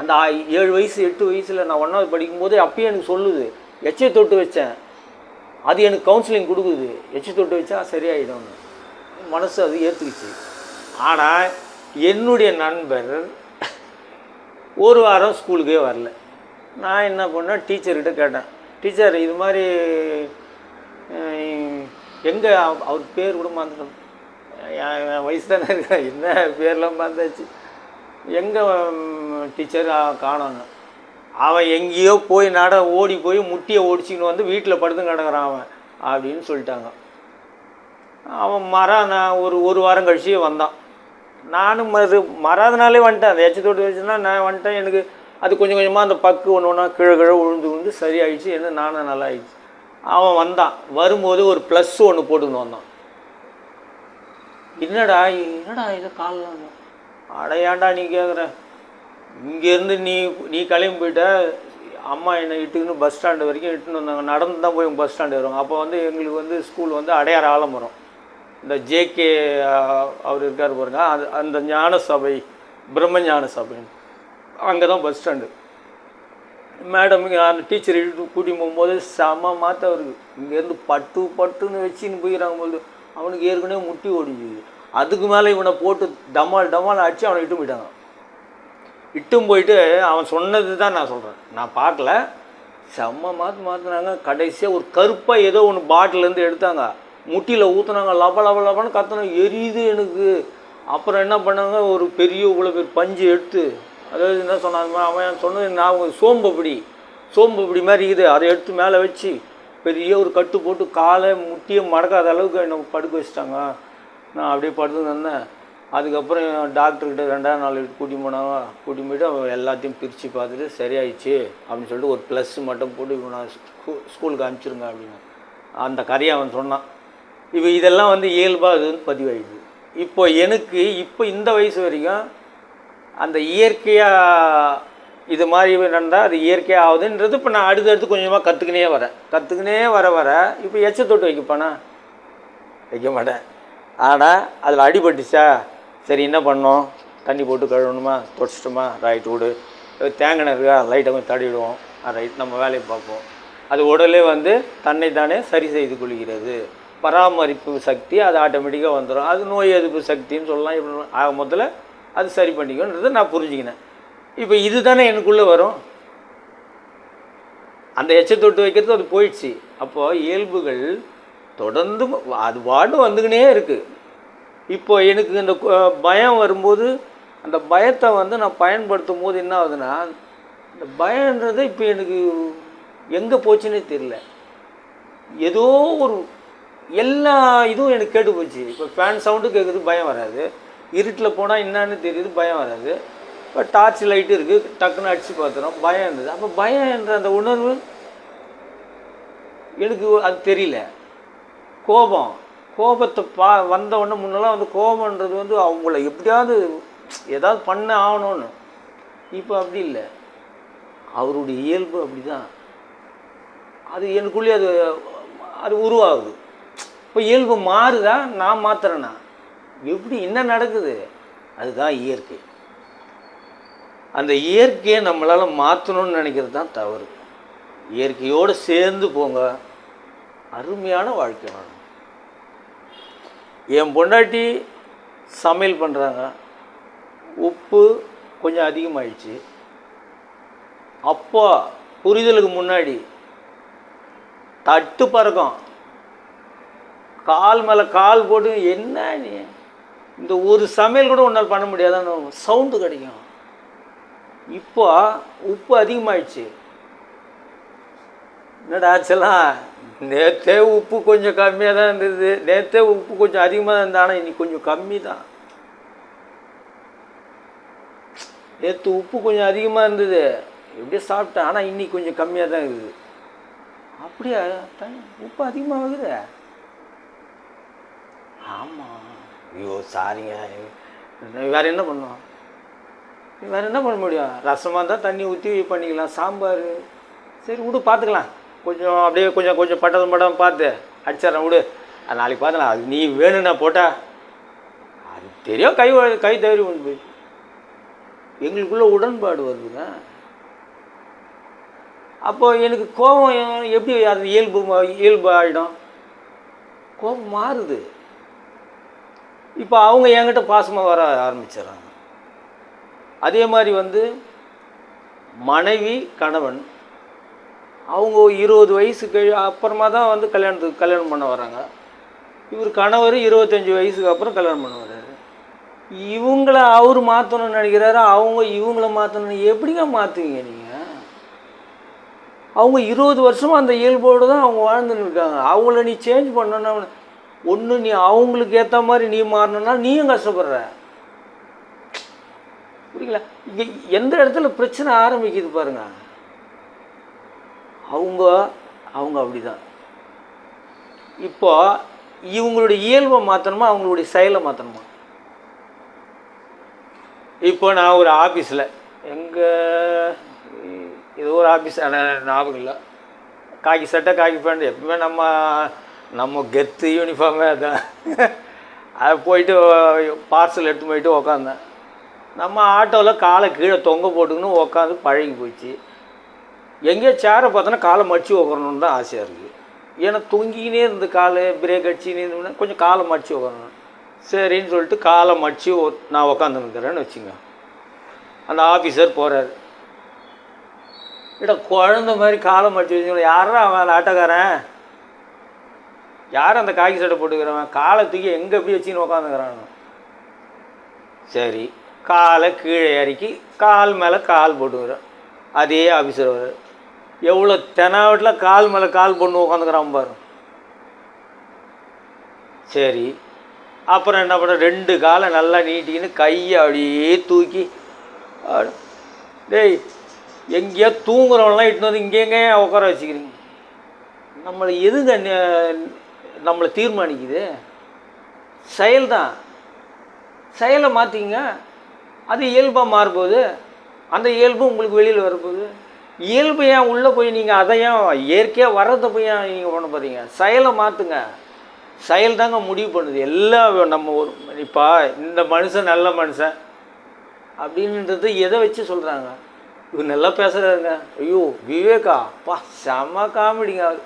அந்த ஏழு வயசு எட்டு வயசில் நான் ஒன்றாவது படிக்கும்போது அப்பயே எனக்கு சொல்லுது எச்சை தொட்டு வச்சேன். அது எனக்கு கவுன்சிலிங் கொடுக்குது. எச்சை தொட்டு வச்சா சரியாயிடும்னு. மனசு அது ஏற்றுக்குச்சு ஆனால் என்னுடைய நண்பர் ஒரு வாரம் ஸ்கூலுக்கே வரல. நான் என்ன பண்ணேன் டீச்சர்கிட்ட கேட்டேன். டீச்சர் இது மாதிரி எங்கே அவர் பேர் கூட மறந்துட்டோம். என் என் வயசு தானே இருக்கேன் என்ன பேர்லாம் மறந்தாச்சு? எங்கே டீச்சர் காணோங்க அவன் எங்கேயோ போய் நட ஓடி போய் முட்டியை ஒடிச்சிக்கின்னு வந்து வீட்டில் படுத்து கிடக்குறான் அவன் அப்படின்னு சொல்லிட்டாங்க. அவன் மரம் நான் ஒரு ஒரு வாரம் கழிச்சு வந்தான். நானும் மறு மறாதனாலே வந்துட்டேன். அந்த எச்ச தொட்டு வச்சுன்னா நான் வந்துட்டேன். எனக்கு அது கொஞ்சம் கொஞ்சமாக அந்த பக்கு ஒன்று ஒன்றா கீழே கீழே விழுந்து விழுந்து சரியாயிடுச்சு. என்ன நானும் நல்லா ஆயிடுச்சு அவன் வந்தான். வரும்போது ஒரு ப்ளஸ் ஒன்று போட்டுன்னு வந்தான். என்னடா என்னடா இதை காலில் அடையாண்டா நீ கேட்குற இங்கேருந்து நீ நீ கிளம்பி போயிட்ட அம்மா என்னை இட்டுக்குன்னு பஸ் ஸ்டாண்டு வரைக்கும் இட்டுன்னு வந்தாங்க. நடந்து தான் போய் பஸ் ஸ்டாண்டு வருவாங்க. அப்போ வந்து எங்களுக்கு வந்து ஸ்கூல் வந்து அடையார் ஆலமரம் இந்த ஜேகே அவர் இருக்கார் பாருங்க. அது அந்த ஞான சபை பிரம்ம ஞான சபைன்னு. அங்கே தான் பஸ் ஸ்டாண்டு மேடம் அந்த டீச்சர் இழுத்து கூட்டின்னு போகும்போது செம மாற்ற அவருக்கு இங்கேருந்து பட்டு பட்டுன்னு வச்சுன்னு போயிடறாங்க போது அவனுக்கு ஏற்கனவே முட்டி ஓடிஞ்சுது அதுக்கு மேலே இவனை போட்டு டமால் டமால் அடித்து அவனை இட்டும் போயிட்டாங்க இட்டும் போயிட்டு அவன் சொன்னது தான் நான் சொல்கிறேன் நான் பார்க்கல. செம்ம மாற்று மாற்றினாங்க கடைசியாக ஒரு கருப்பாக ஏதோ ஒன்று பாட்டிலேருந்து எடுத்தாங்க. முட்டியில் ஊற்றுனாங்க லப லப லபன்னு கத்தணும் எரியுது எனக்கு. அப்புறம் என்ன பண்ணாங்க? ஒரு பெரிய இவ்வளோ பேர் பஞ்சு எடுத்து அதாவது என்ன சொன்னாங்க? அவன் சொன்னது நான் சோம்பப்படி சோம்பப்படி மாதிரி இருக்குது அதை எடுத்து மேலே வச்சு பெரிய ஒரு கட்டு போட்டு காலை முட்டியை மடக்காத அளவுக்கு என்னை படுக்க வச்சிட்டாங்க. நான் அப்படியே படுத்து இருந்தேன். அதுக்கப்புறம் டாக்டர்கிட்ட ரெண்டாவது நாள் கூட்டி போனாங்க கூட்டி போயிட்டு அவன் எல்லாத்தையும் பிரித்து பார்த்துட்டு சரியாயிடுச்சு அப்படின்னு சொல்லிட்டு ஒரு ப்ளஸ் மட்டும் போட்டு இப்போ நான் ஸ்கூ ஸ்கூலுக்கு அனுப்பிச்சிருங்க அப்படின்னு. அந்த கதையை அவன் சொன்னான். இப்போ இதெல்லாம் வந்து இயல்பாக அது வந்து பதிவாயிடுது. இப்போ எனக்கு இப்போ இந்த வயசு வரைக்கும் அந்த இயற்கையாக இது மாதிரி நடந்தால் அது இயற்கையாக ஆகுதுன்றது இப்போ நான் அடுத்தடுத்து கொஞ்சமாக கற்றுக்கினே வரேன். கற்றுக்கினே வர வர இப்போ எச்ச தொட்டு வைக்கப்பேனா? வைக்க மாட்டேன். ஆனால் அதில் அடிபட்டுச்சா? சரி என்ன பண்ணோம்? தண்ணி போட்டு கழுவணுமா? தொடச்சிட்டோமா? ரைட் விடு. தேங்கின இருக்கா லைட்டை கொஞ்சம் தடவிடுவோம். ரைட் நம்ம வேலையை பார்ப்போம். அது உடலே வந்து தன்னை தானே சரி செய்து கொள்கிறது. பராமரிப்பு சக்தி அது ஆட்டோமேட்டிக்காக வந்துடும் அது நோய் எதிர்ப்பு சக்தின்னு சொல்லலாம். இப்படி ஆக முதல்ல அது சரி பண்ணிக்கணுன்றதை நான் புரிஞ்சுக்கினேன். இப்போ இது தானே எனக்குள்ளே வரும். அந்த எச்சை தொட்டு வைக்கிறது அது போயிடுச்சு. அப்போது இயல்புகள் தொடர்ந்து அது பாட்டு வந்துக்கினே இருக்குது இப்போ எனக்கு இந்த பயம் வரும்போது அந்த பயத்தை வந்து நான் பயன்படுத்தும் போது என்ன ஆகுதுன்னா இந்த பயன்றது இப்போ எனக்கு எங்கே போச்சுன்னே தெரியல. ஏதோ ஒரு எல்லா இதுவும் எனக்கு கேட்டு போச்சு. இப்போ ஃபேன் சவுண்டு கேட்குது பயம் வராது. இருட்டில் போனால் என்னன்னு தெரியுது பயம் வராது. இப்போ டார்ச் லைட்டு இருக்குது டக்குன்னு அடித்து பார்த்துறோம் பயம் இருந்தது. அப்போ பயம் என்ற அந்த உணர்வு எனக்கு அது தெரியல. கோபம். கோபத்தை பா வந்தவொடனே முன்னெல்லாம் வந்து கோபம்ன்றது வந்து அவங்கள எப்படியாவது ஏதாவது பண்ண ஆகணும்னு. இப்போ அப்படி இல்லை. அவருடைய இயல்பு அப்படி தான் அது எனக்குள்ளே அது அது உருவாகுது. இப்போ இயல்பு மாறுதா? நான் மாத்துறேனா? எப்படி என்ன நடக்குது? அதுதான் இயற்கை. அந்த இயற்கையை நம்மளால் மாற்றணும்னு நினைக்கிறது தான் தவறு. இயற்கையோடு சேர்ந்து போங்க. அருமையான வாழ்க்கை வாழும் என் பொண்டாட்டி சமையல் பண்ணுறாங்க உப்பு கொஞ்சம் அதிகமாகிடுச்சு அப்போ புரிதலுக்கு முன்னாடி தட்டு பறக்கும். கால் மேலே கால் போட்டு என்ன நீ? இந்த ஒரு சமையல் கூட உன்னால் பண்ண முடியாதான்னு சவுண்டு கிடைக்கும். இப்போ உப்பு அதிகமாகிடுச்சு என்னடா ஆச்செல்லாம் நேற்றே உப்பு கொஞ்சம் கம்மியாக தான் இருந்தது. நேற்றே உப்பு கொஞ்சம் அதிகமாக தான் இருந்தால் ஆனால் இன்னைக்கு கொஞ்சம் கம்மி தான். நேற்று உப்பு கொஞ்சம் அதிகமாக இருந்தது. எப்படியே சாப்பிட்டேன். ஆனால் இன்னைக்கு கொஞ்சம் கம்மியாக தான் இருக்குது. அப்படியா? த- உப்பு அதிகமாகுது ஆமாம் ஐயோ சாரிங்க வேறு என்ன பண்ணுவோம்? வேறு என்ன பண்ண முடியும்? ரசமாக இருந்தால் தண்ணி ஊற்றி பண்ணிக்கலாம். சாம்பார். சரி விடு பார்த்துக்கலாம் கொஞ்சம் அப்படியே கொஞ்சம் கொஞ்சம் பட்டதும் படம் பார்த்து அடிச்சிட்றேன் விடு. அது நாளைக்கு பார்த்துக்கலாம் அது நீ வேணும்னா போட்டா அது தெரியும் கை கை தவறி கொண்டு போய் எங்களுக்குள்ளே உடன்பாடு வருதுங்க அப்போது எனக்கு கோபம் எப்படி அது இயல்பு மா- இயல்பு ஆகிடும் கோபம் மாறுது. இப்போ அவங்க என்கிட்ட பாசமாக வர ஆரம்பிச்சிடுறாங்க. அதே மாதிரி வந்து மனைவி கணவன் அவங்க இருபது வயசுக்கு அப்புறமா தான் வந்து கல்யாணத்துக்கு கல்யாணம் பண்ண வராங்க. இவர் கணவர் இருபத்தஞ்சி வயசுக்கு அப்புறம் கல்யாணம் பண்ண வர்றாரு இவங்கள அவர் மாற்றணும்னு நினைக்கிறாரு அவங்க இவங்கள மாற்றணும் எப்படிங்க மாற்றுவீங்க நீங்கள் அவங்க இருபது வருஷமாக அந்த இயல்போடு தான் அவங்க வாழ்ந்துன்னு இருக்காங்க. அவங்கள நீ சேஞ்ச் பண்ணணும்னா ஒன்று நீ அவங்களுக்கு ஏற்ற மாதிரி நீ மாறணும்னா நீயும் கஷ்டப்படுற. புரியுங்களா இங்கே எந்த இடத்துல பிரச்சனை ஆரம்பிக்குது பாருங்கள் அவங்க அவங்க அப்படிதான். இப்போ இவங்களுடைய இயல்பை மாற்றணுமா அவங்களுடைய செயலை மாற்றணுமா இப்போ நான் ஒரு ஆஃபீஸில் எங்கள் இது ஒரு ஆஃபீஸ் ஞாபகம் இல்லை. காக்கி சட்டை காக்கி பேண்ட் எப்பவுமே நம்ம நம்ம கெத்து யூனிஃபார்மே அதான். அது போயிட்டு பார்சல் எடுத்து போயிட்டு உக்காந்தேன். நம்ம ஆட்டோவில் காலை கீழே தொங்க போட்டுக்கணும் உக்காந்து பழகி போச்சு. எங்கேயோ சேரை பார்த்தோன்னா காலை மடிச்சு உக்காரணுன்னு தான் ஆசையாக இருக்குது ஏன்னா தொங்கிக்கினே இருந்து காலை பிரேக் அடிச்சுக்கினே இருந்தோம்னா கொஞ்சம் காலை மடிச்சு உக்காரணும் சரின்னு சொல்லிட்டு காலை மடிச்சு நான் உக்காந்துருக்கிறேன்னு வச்சுங்க. அந்த ஆஃபீஸர் போகிறார் இட குழந்த மாதிரி காலை மடிச்சு வச்சுக்கணும் யாரா அவன் அந்த ஆட்டோக்காரன்? யார் அந்த காக்கி சட்டை போட்டுக்கிறவன்? காலை தூக்கி எங்கே எப்படி வச்சுன்னு உக்காந்துக்கிறான் சரி. காலை கீழே இறக்கி கால் மேலே கால் போட்டுக்கிறேன் அதே ஆஃபீஸர் வர்றார். எவ்வளோ தெனாவட்டில் கால் மேலே கால் போட்டு உட்காந்துக்கிறான் பாரு. சரி. அப்புறம் என்ன பண்ண ரெண்டு காலை நல்லா நீட்டிக்கின்னு கையை அப்படியே தூக்கி டேய் எங்கேயோ தூங்குறவங்களாம் இட்டு வந்து இங்கே உட்கார வச்சுக்கிறீங்க. நம்மளை எதுங்க நம்மளை தீர்மானிக்குது? செயல்தான். செயலை மாற்றிங்க அது இயல்பாக மாறுபோகுது அந்த இயல்பு உங்களுக்கு வெளியில் வரப்போகுது. இயல்பு ஏன் உள்ளே போய் நீங்கள் அதை ஏன் இயற்கையாக வர்றதை போய் ஏன் நீங்கள் பண்ண போகிறீங்க செயலை மாற்றுங்க செயல் தாங்க முடிவு பண்ணுது. எல்லாம் நம்ம ஒரு இப்போ இந்த மனுஷன் நல்ல மனுஷன் அப்படின்றது எதை வச்சு சொல்கிறாங்க இவர் நல்லா பேசுகிறாருங்க ஐயோ விவேகா பா செம காமெடிங்க. அவர்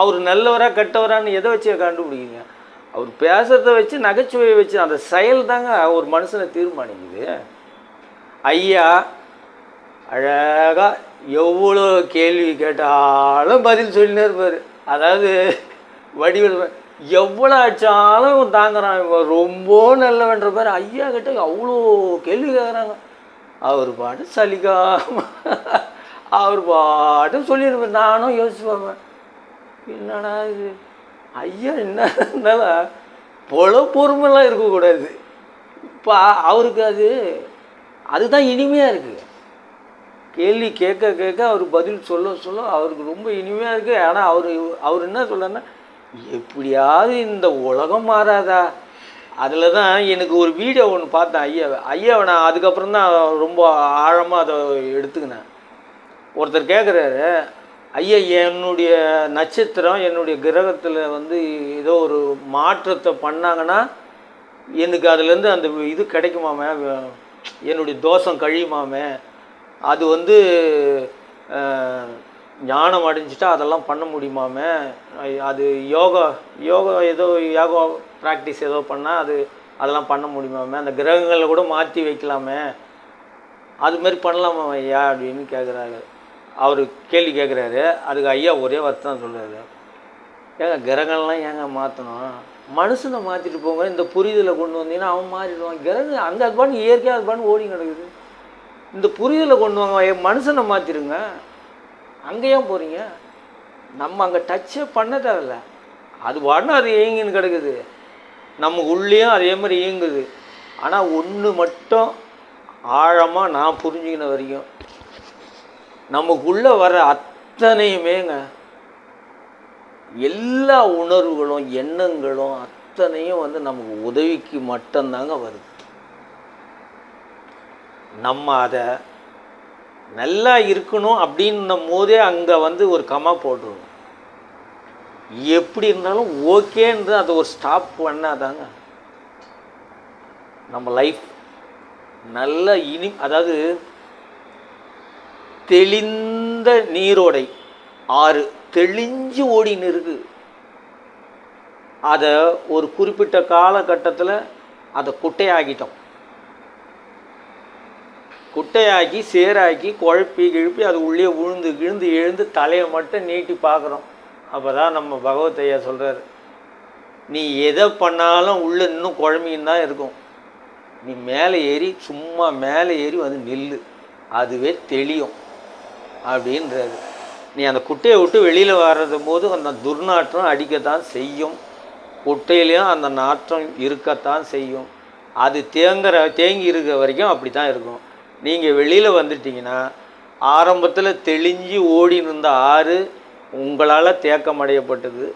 அவர் நல்லவரா கெட்டவரான்னு எதை வச்சு கண்டுபிடிக்கிங்க அவர் பேசுகிறத வச்சு நகைச்சுவையை வச்சு அந்த செயல் தாங்க ஒரு மனுஷனை தீர்மானிக்குது. ஐயா அழகாக எவ்வளோ கேள்வி கேட்டாலும் பதில் சொல்லினே இருப்பார். அதாவது வடிவில் எவ்வளோ ஆச்சாலும் தாங்குறான். இவன் ரொம்ப நல்லவன்ற பேர் ஐயா கிட்ட அவ்வளோ கேள்வி கேட்குறாங்க அவர் பாட்டு சலிக்காம அவர் பாட்டு சொல்லியிருப்பார் நானும் யோசிச்சு பார்ப்பேன். என்னடா இது? ஐயா என்ன இருந்தாலும் பொல பொறுமெல்லாம் இருக்கக்கூடாது. இப்போ அவருக்கு அது அதுதான் இனிமையாக இருக்குது கேள்வி கேட்க கேட்க அவர் பதில் சொல்ல சொல்ல அவருக்கு ரொம்ப இனிமையாக இருக்குது ஆனால் அவர் அவர் என்ன சொல்கிறாருன்னா எப்படியாவது இந்த உலகம் மாறாதா? அதில் தான் எனக்கு ஒரு வீடியோ ஒன்று பார்த்தேன் ஐயாவை. ஐயாவை நான் அதுக்கப்புறம் தான் ரொம்ப ஆழமாக அதை எடுத்துக்கினேன். ஒருத்தர் கேட்குறாரு ஐயா என்னுடைய நட்சத்திரம் என்னுடைய கிரகத்தில் வந்து ஏதோ ஒரு மாற்றத்தை பண்ணாங்கன்னா எனக்கு அதுலேருந்து அந்த இது கிடைக்குமாமே? என்னுடைய தோஷம் கழியுமாமே? அது வந்து ஞானம் அடைஞ்சிட்டா அதெல்லாம் பண்ண முடியுமாமே? அது யோகா யோகா ஏதோ யோகா ப்ராக்டிஸ் ஏதோ பண்ணால் அது அதெல்லாம் பண்ண முடியுமாமே? அந்த கிரகங்களை கூட மாற்றி வைக்கலாமே? அது மாதிரி பண்ணலாமா ஐயா அப்படின்னு கேட்குறாரு அவர் கேள்வி கேட்குறாரு அதுக்கு ஐயா ஒரே வார்த்தை தான் சொல்கிறாரு ஏங்க கிரகங்கள்லாம் ஏங்க மாற்றணும் மனுஷனை மாற்றிட்டு போங்க. இந்த புரிதலை கொண்டு வந்தீங்கன்னா அவன் மாறிடுவான். கிரகம் அங்கே அது இயற்கையாக அது ஓடி கிடக்குது. இந்த புரிதலை கொண்டு வாங்க என் மனுஷனை மாற்றிடுங்க அங்கே ஏன் போகிறீங்க நம்ம அங்கே டச்சே பண்ண தேவையில்ல அது பாட்டு அது இயங்கின்னு கிடக்குது. நம்ம உள்ளேயும் அதே மாதிரி இயங்குது ஆனால் ஒன்று மட்டும் ஆழமாக நான் புரிஞ்சுக்கின வரைக்கும் நமக்குள்ளே வர அத்தனையுமேங்க எல்லா உணர்வுகளும் எண்ணங்களும் அத்தனையும் வந்து நமக்கு உதவிக்கு மட்டும்தாங்க வருது. நம்ம அதை நல்லா இருக்கணும் அப்படின்னும் போதே அங்கே வந்து ஒரு கமா போட்டுருவோம் எப்படி இருந்தாலும் ஓகேன்றது அதை ஒரு ஸ்டாப் பண்ணாதாங்க. நம்ம லைஃப் நல்ல இனி அதாவது தெளிந்த நீரோடை ஆறு தெளிஞ்சு ஓடின்னு இருக்கு அதை ஒரு குறிப்பிட்ட காலகட்டத்தில் அதை குட்டையாகிட்டோம் குட்டையாக்கி சேராக்கி குழப்பி கிழப்பி அது உள்ளே விழுந்து கிழுந்து எழுந்து தலையை மட்டும் நீட்டி பார்க்குறோம். அப்போ தான் நம்ம பகவத் ஐயா சொல்கிறார் நீ எதை பண்ணாலும் உள்ளே இன்னும் குழம்பின்னு தான் இருக்கும். நீ மேலே ஏறி சும்மா மேலே ஏறி வந்து நில்லு. அதுவே தெளியும். அப்படின்றது நீ அந்த குட்டையை விட்டு வெளியில் வர்றது போது அந்த துர்நாற்றம் அடிக்கத்தான் செய்யும். குட்டையிலையும் அந்த நாற்றம் இருக்கத்தான் செய்யும். அது தேங்குற தேங்கி இருக்கிற வரைக்கும் அப்படி தான் இருக்கும். நீங்கள் வெளியில் வந்துட்டீங்கன்னா ஆரம்பத்தில் தெளிஞ்சு ஓடின்னு இருந்த ஆறு உங்களால் தேக்கமடையப்பட்டது.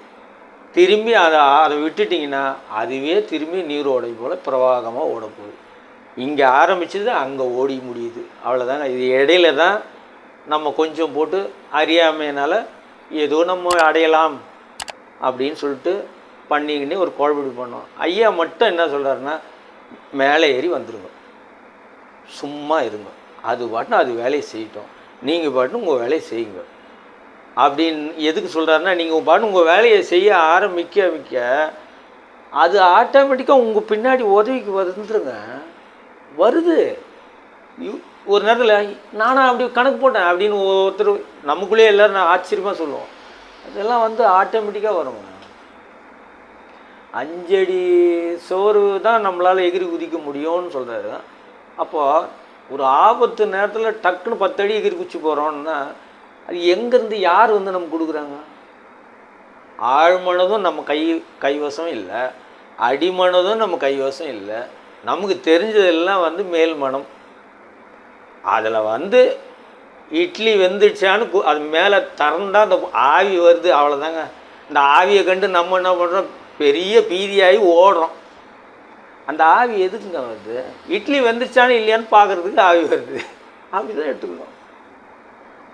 திரும்பி அதை அதை விட்டுட்டிங்கன்னா அதுவே திரும்பி நீரோடை போல் பிரவாகமாக ஓடப்போகுது. இங்கே ஆரம்பிச்சது அங்கே ஓடி முடியுது. அவ்வளோதாங்க இது இடையில தான் நம்ம கொஞ்சம் போட்டு அறியாமையினால் ஏதோ நம்ம அடையலாம் அப்படின்னு சொல்லிட்டு பண்ணிக்கின்னு ஒரு குழப்படி பண்ணோம். ஐயா மட்டும் என்ன சொல்கிறாருன்னா மேலே ஏறி வந்துடுங்க சும்மா இருங்க. அது பாட்டுன்னு அது வேலையை செய்யட்டும். நீங்கள் பாட்டுன்னு உங்கள் வேலையை செய்யுங்க. அப்படின்னு எதுக்கு சொல்கிறாருன்னா நீங்கள் பாட்டு உங்கள் வேலையை செய்ய ஆரம்பிக்க மிக்க அது ஆட்டோமேட்டிக்காக உங்கள் பின்னாடி உதவிக்கு வந்துருங்க. வருது. ஒரு நேரத்தில் நானும் அப்படி கணக்கு போட்டேன் அப்படின்னு ஒருத்தர் நமக்குள்ளே எல்லோரும் நான் ஆச்சரியமாக சொல்லுவோம். அதெல்லாம் வந்து ஆட்டோமேட்டிக்காக வரும் அஞ்சடி சோறு தான் நம்மளால் எகிரி குதிக்க முடியும்னு சொல்கிறாரு அப்போது ஒரு ஆபத்து நேரத்தில் டக்குன்னு பத்தடி எகிரி குச்சி போகிறோன்னா அது எங்கேருந்து யார் வந்து நமக்கு கொடுக்குறாங்க? ஆழ்மனதும் நம்ம கை கைவசம் இல்லை. அடிமனதும் நம்ம கைவசம் இல்லை. நமக்கு தெரிஞ்சதெல்லாம் வந்து மேல் மனம். அதில் வந்து இட்லி வெந்துடுச்சான்னு அது மேலே திறந்தா அந்த ஆவி வருது அவ்வளோதாங்க இந்த ஆவியை கண்டு நம்ம என்ன பண்ணுறோம் பெரிய பீதியாகி ஓடுறோம். அந்த ஆவி எதுக்குங்க வருது? இட்லி வெந்துருச்சான்னு இல்லையான்னு பார்க்குறதுக்கு ஆவி வருது. அப்படி தான் எடுத்துக்கணும்.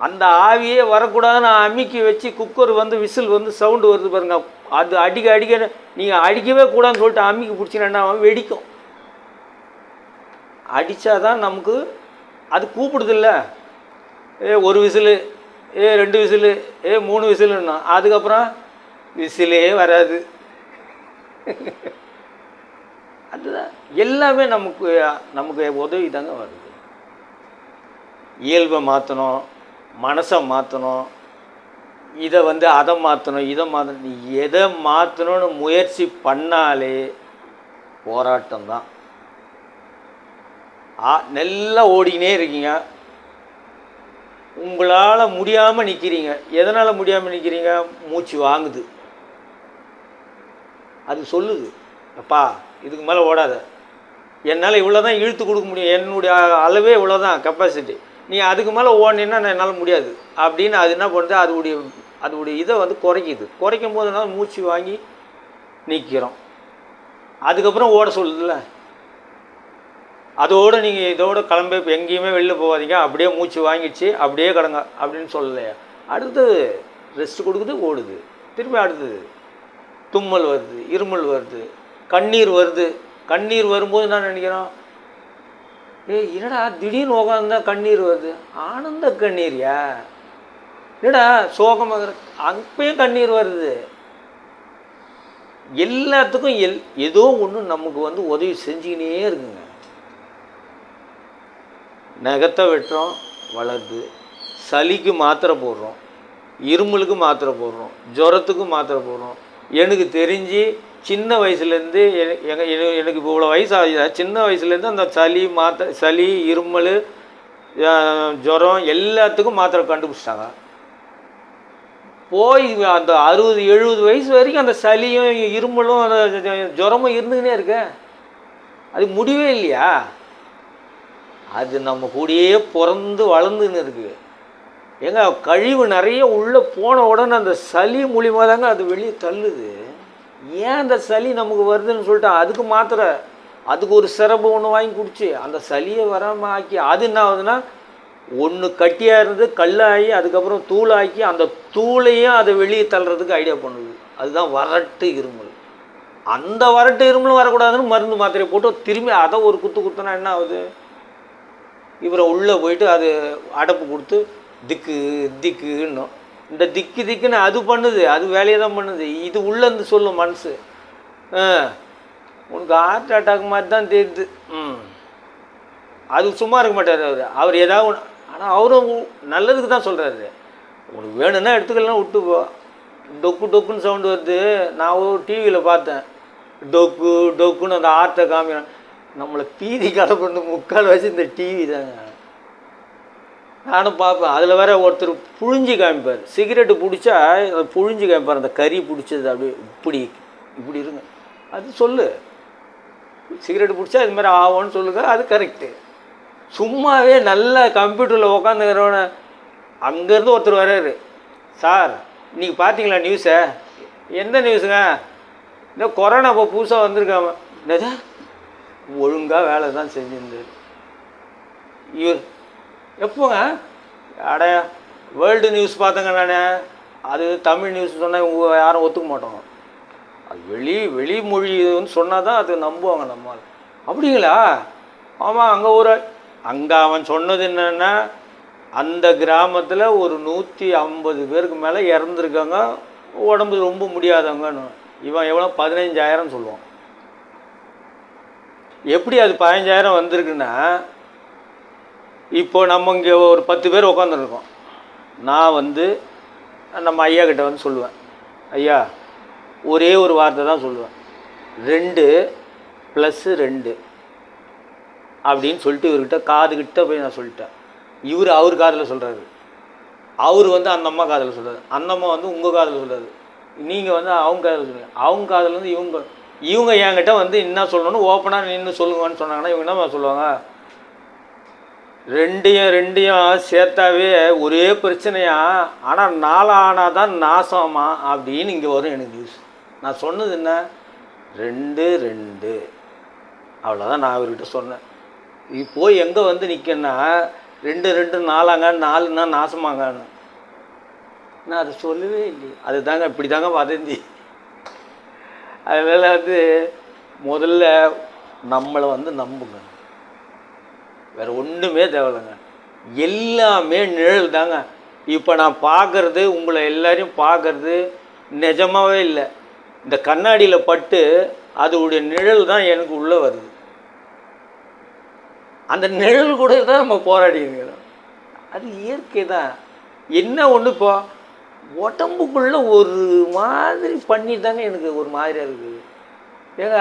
அந்த ஆவியே வரக்கூடாதுன்னு அமுக்கி வச்சு குக்கர் வந்து விசில் வந்து சவுண்டு வருது பாருங்க. அது அடிக்க அடிக்க நீங்கள் அடிக்கவே கூடாதுன்னு சொல்லிட்டு அமுக்கி பிடிச்சினா அவன் வெடிக்கும். அடித்தாதான் நமக்கு அது கூப்பிடுதில்ல. ஏ ஒரு விசிலு ஏ ரெண்டு விசிலு ஏ மூணு விசிலுன்னா அதுக்கப்புறம் விசிலே வராது. அதுதான். எல்லாமே நமக்கு நமக்கு உதவி தாங்க வருது. இயல்பை மாற்றணும் மனசை மாற்றணும் இதை வந்து அதை மாற்றணும் இதை மாற்றணும் நீ எதை மாற்றணும்னு முயற்சி பண்ணாலே போராட்டம் தான். ஆ நல்லா ஓடிக்கினே இருக்கீங்க. உங்களால் முடியாமல் நிற்கிறீங்க எதனால் முடியாமல் நிற்கிறீங்க மூச்சு வாங்குது. அது சொல்லுது. அப்பா இதுக்கு மேலே ஓடாத. என்னால் இவ்வளோ தான் இழுத்து கொடுக்க முடியும். என்னுடைய அளவே இவ்வளோ தான் கெப்பாசிட்டி நீ அதுக்கு மேலே ஓடினா என்னால் முடியாது. அப்படின்னு அது என்ன பண்ணுறது அதோடைய அதோடைய இதை வந்து குறைக்கிது. குறைக்கும் போது என்ன மூச்சு வாங்கி நிற்கிறோம் அதுக்கப்புறம் ஓட சொல்லுதுல்ல. அதோடு நீங்கள் இதோட கிளம்பி இப்போ எங்கேயுமே வெளில போகாதீங்க. அப்படியே மூச்சு வாங்கிடுச்சு அப்படியே கிடங்க அப்படின்னு சொல்லலையா? அடுத்தது ரெஸ்ட் கொடுக்குது ஓடுது. திரும்பி அடுத்தது தும்மல் வருது இருமல் வருது. கண்ணீர் வருது. கண்ணீர் வரும்போது என்ன நினைக்கிறோம்? ஏய் என்னடா திடீர்னு உகாந்தா கண்ணீர் வருது? ஆனந்த கண்ணீர்யா என்னடா சோகமாக அப்பயும் கண்ணீர் வருது. எல்லாத்துக்கும் எல் ஏதோ ஒன்று நமக்கு வந்து உதவி செஞ்சுக்கினே இருக்குங்க. நகத்தை வெட்டுறோம் வளருது சளிக்கு மாத்திரை போடுறோம் இருமலுக்கு மாத்திரை போடுறோம் ஜுரத்துக்கு மாத்திரை போடுறோம். எனக்கு தெரிஞ்சு சின்ன வயசுலேருந்து எங்கள் எனக்கு இப்போ இவ்வளோ வயசு ஆகுது சின்ன வயசுலேருந்து அந்த சளி மாத்திரை சளி இருமல் ஜுரம் எல்லாத்துக்கும் மாத்திரை கண்டுபிடிச்சிட்டாங்க. போய் அந்த அறுபது எழுபது வயசு வரைக்கும் அந்த சளியும் இருமலும் அந்த ஜுரமும் இருந்துக்கினே இருக்க. அது முடிவே இல்லையா? அது நம்ம கூடயே பிறந்து வளர்ந்துன்னு இருக்கு. ஏங்க கழிவு நிறைய உள்ளே போன உடனே அந்த சளி மூலியமாக தாங்க அது வெளியே தள்ளுது. ஏன் அந்த சளி நமக்கு வருதுன்னு சொல்லிட்டு அதுக்கு மாத்திரை? அதுக்கு ஒரு சிறப்பு ஒன்று வாங்கி குடிச்சு அந்த சளியை வராமல் ஆக்கி அது என்ன ஆகுதுன்னா ஒன்று கட்டியாக இருந்து கல்லாகி அதுக்கப்புறம் தூளாக்கி அந்த தூளையும் அதை வெளியே தள்ளுறதுக்கு ஐடியா பண்ணுது. அதுதான் வறட்டு இருமல். அந்த வறட்டு இருமலும் வரக்கூடாதுன்னு மருந்து மாத்திரை போட்டு திரும்பி அதை ஒரு குத்து குத்துனா என்ன ஆகுது? இவரை உள்ளே போயிட்டு அது அடப்பு கொடுத்து திக்கு திக்குன்னும் இந்த திக்கு திக்குன்னு அது பண்ணுது அது வேலையை தான் பண்ணுது. இது உள்ளேருந்து சொல்லும் மனசு. உனக்கு ஹார்ட் அட்டாக் மாதிரி தான் தெரியுது. ம். அது சும்மா இருக்க மாட்டார் அவர். அவர் ஏதாவது ஆனால் அவரும் நல்லதுக்கு தான் சொல்கிறாரு உனக்கு வேணும்னா எடுத்துக்கலாம் விட்டு போ. டொக்கு டொக்குன்னு சவுண்டு வருது. நான் ஒரு டிவியில் பார்த்தேன். டொக்கு டொக்குன்னு அந்த ஆர்ட்டை காமிக்கிறேன். நம்மளை பீதி கலப்பண்ணு முக்கால் வச்சு இந்த டிவி தாங்க. நானும் பார்ப்பேன். அதில் வேற ஒருத்தர் புழிஞ்சு காமிப்பார். சிகரெட்டு பிடிச்சா புழிஞ்சு காமிப்பார். அந்த கறி பிடிச்சது அப்படியே இப்படி இப்படி இருங்க. அது சொல்லு. சிகரெட் பிடிச்சா இது மாதிரி ஆகும்னு சொல்லுங்க. அது கரெக்டு சும்மாவே நல்ல கம்ப்யூட்டரில் உட்காந்துக்கிறவன அங்கேருந்து ஒருத்தர் வர்றாரு. சார் இன்றைக்கி பார்த்தீங்களா நியூஸை எந்த நியூஸுங்க இந்த கொரோனா இப்போ புதுசாக வந்திருக்காம என்னது? ஒழுங்காக வேலை தான் செஞ்சிருந்தார். இவர் எப்போங்க? அட வேர்ல்டு நியூஸ் பார்த்தேங்க நான். அது தமிழ் நியூஸ் சொன்னால் யாரும் ஒத்துக்க மாட்டோம் அது வெளி வெளி மொழி வந்து சொன்னால் தான் அது நம்புவாங்க நம்ம அப்படிங்களா? ஆமாம் அங்கே ஒரு அங்கே அவன் சொன்னது என்னென்னா அந்த கிராமத்தில் ஒரு நூற்றி ஐம்பது பேருக்கு மேலே இறந்துருக்காங்க. உடம்பு ரொம்ப முடியாதவங்கன்னு. இவன் எவ்வளோ? பதினஞ்சாயிரம் சொல்லுவான். எப்படி அது பதினஞ்சாயிரம் வந்திருக்குன்னா இப்போ நம்ம இங்கே ஒரு பத்து பேர் உட்காந்துருக்கோம் நான் வந்து நம்ம ஐயா கிட்ட வந்து சொல்லுவேன். ஐயா ஒரே ஒரு வார்த்தை தான் சொல்லுவேன். ரெண்டு ப்ளஸ்ஸு ரெண்டு அப்படின்னு சொல்லிட்டு இவர்கிட்ட காதுகிட்ட போய் நான் சொல்லிட்டேன். இவர் அவர் காதில் சொல்கிறாரு அவர் வந்து அந்த அம்மா காதில் சொல்கிறாரு அந்த அம்மா வந்து உங்கள் காதில் சொல்கிறாரு நீங்கள் வந்து அவங்க காதில் சொல்லுங்கள் அவங்க காதில் வந்து இவங்க இவங்க என்கிட்ட வந்து என்ன சொல்லணும்னு ஓப்பனாக நின்று சொல்லுங்கன்னு சொன்னாங்கன்னா இவங்க என்ன சொல்லுவாங்க? ரெண்டையும் ரெண்டையும் சேர்த்தாவே ஒரே பிரச்சனையா? ஆனால் நாளானால் தான் நாசமா? அப்படின்னு இங்கே வரும் எனக்கு நியூஸ் நான் சொன்னது என்ன? ரெண்டு ரெண்டு. அவ்வளோதான் நான் அவர்கிட்ட சொன்னேன். இப்போ எங்கே வந்து நிற்கன்னா ரெண்டு ரெண்டு நாலாங்க நாலுன்னா நாசமாங்கன்னு நான் அதை சொல்லவே இல்லையே. அது தாங்க இப்படி தாங்க வதந்தி. அதனால் வந்து முதல்ல நம்மளை வந்து நம்புங்க. வேறு ஒன்றுமே தேவையில்லைங்க. எல்லாமே நிழல் தாங்க. இப்போ நான் பார்க்குறது உங்களை எல்லாரையும் பார்க்குறது நிஜமாகவே இல்லை. இந்த கண்ணாடியில் பட்டு அதோடைய நிழல் தான் எனக்கு உள்ளே வருது. அந்த நிழல் கூட தான் நம்ம போராடி அது இயற்கை தான். என்ன ஒன்று இப்போ உடம்புக்குள்ளே ஒரு மாதிரி பண்ணி தாங்க எனக்கு ஒரு மாதிரியாக இருக்குது. ஏங்க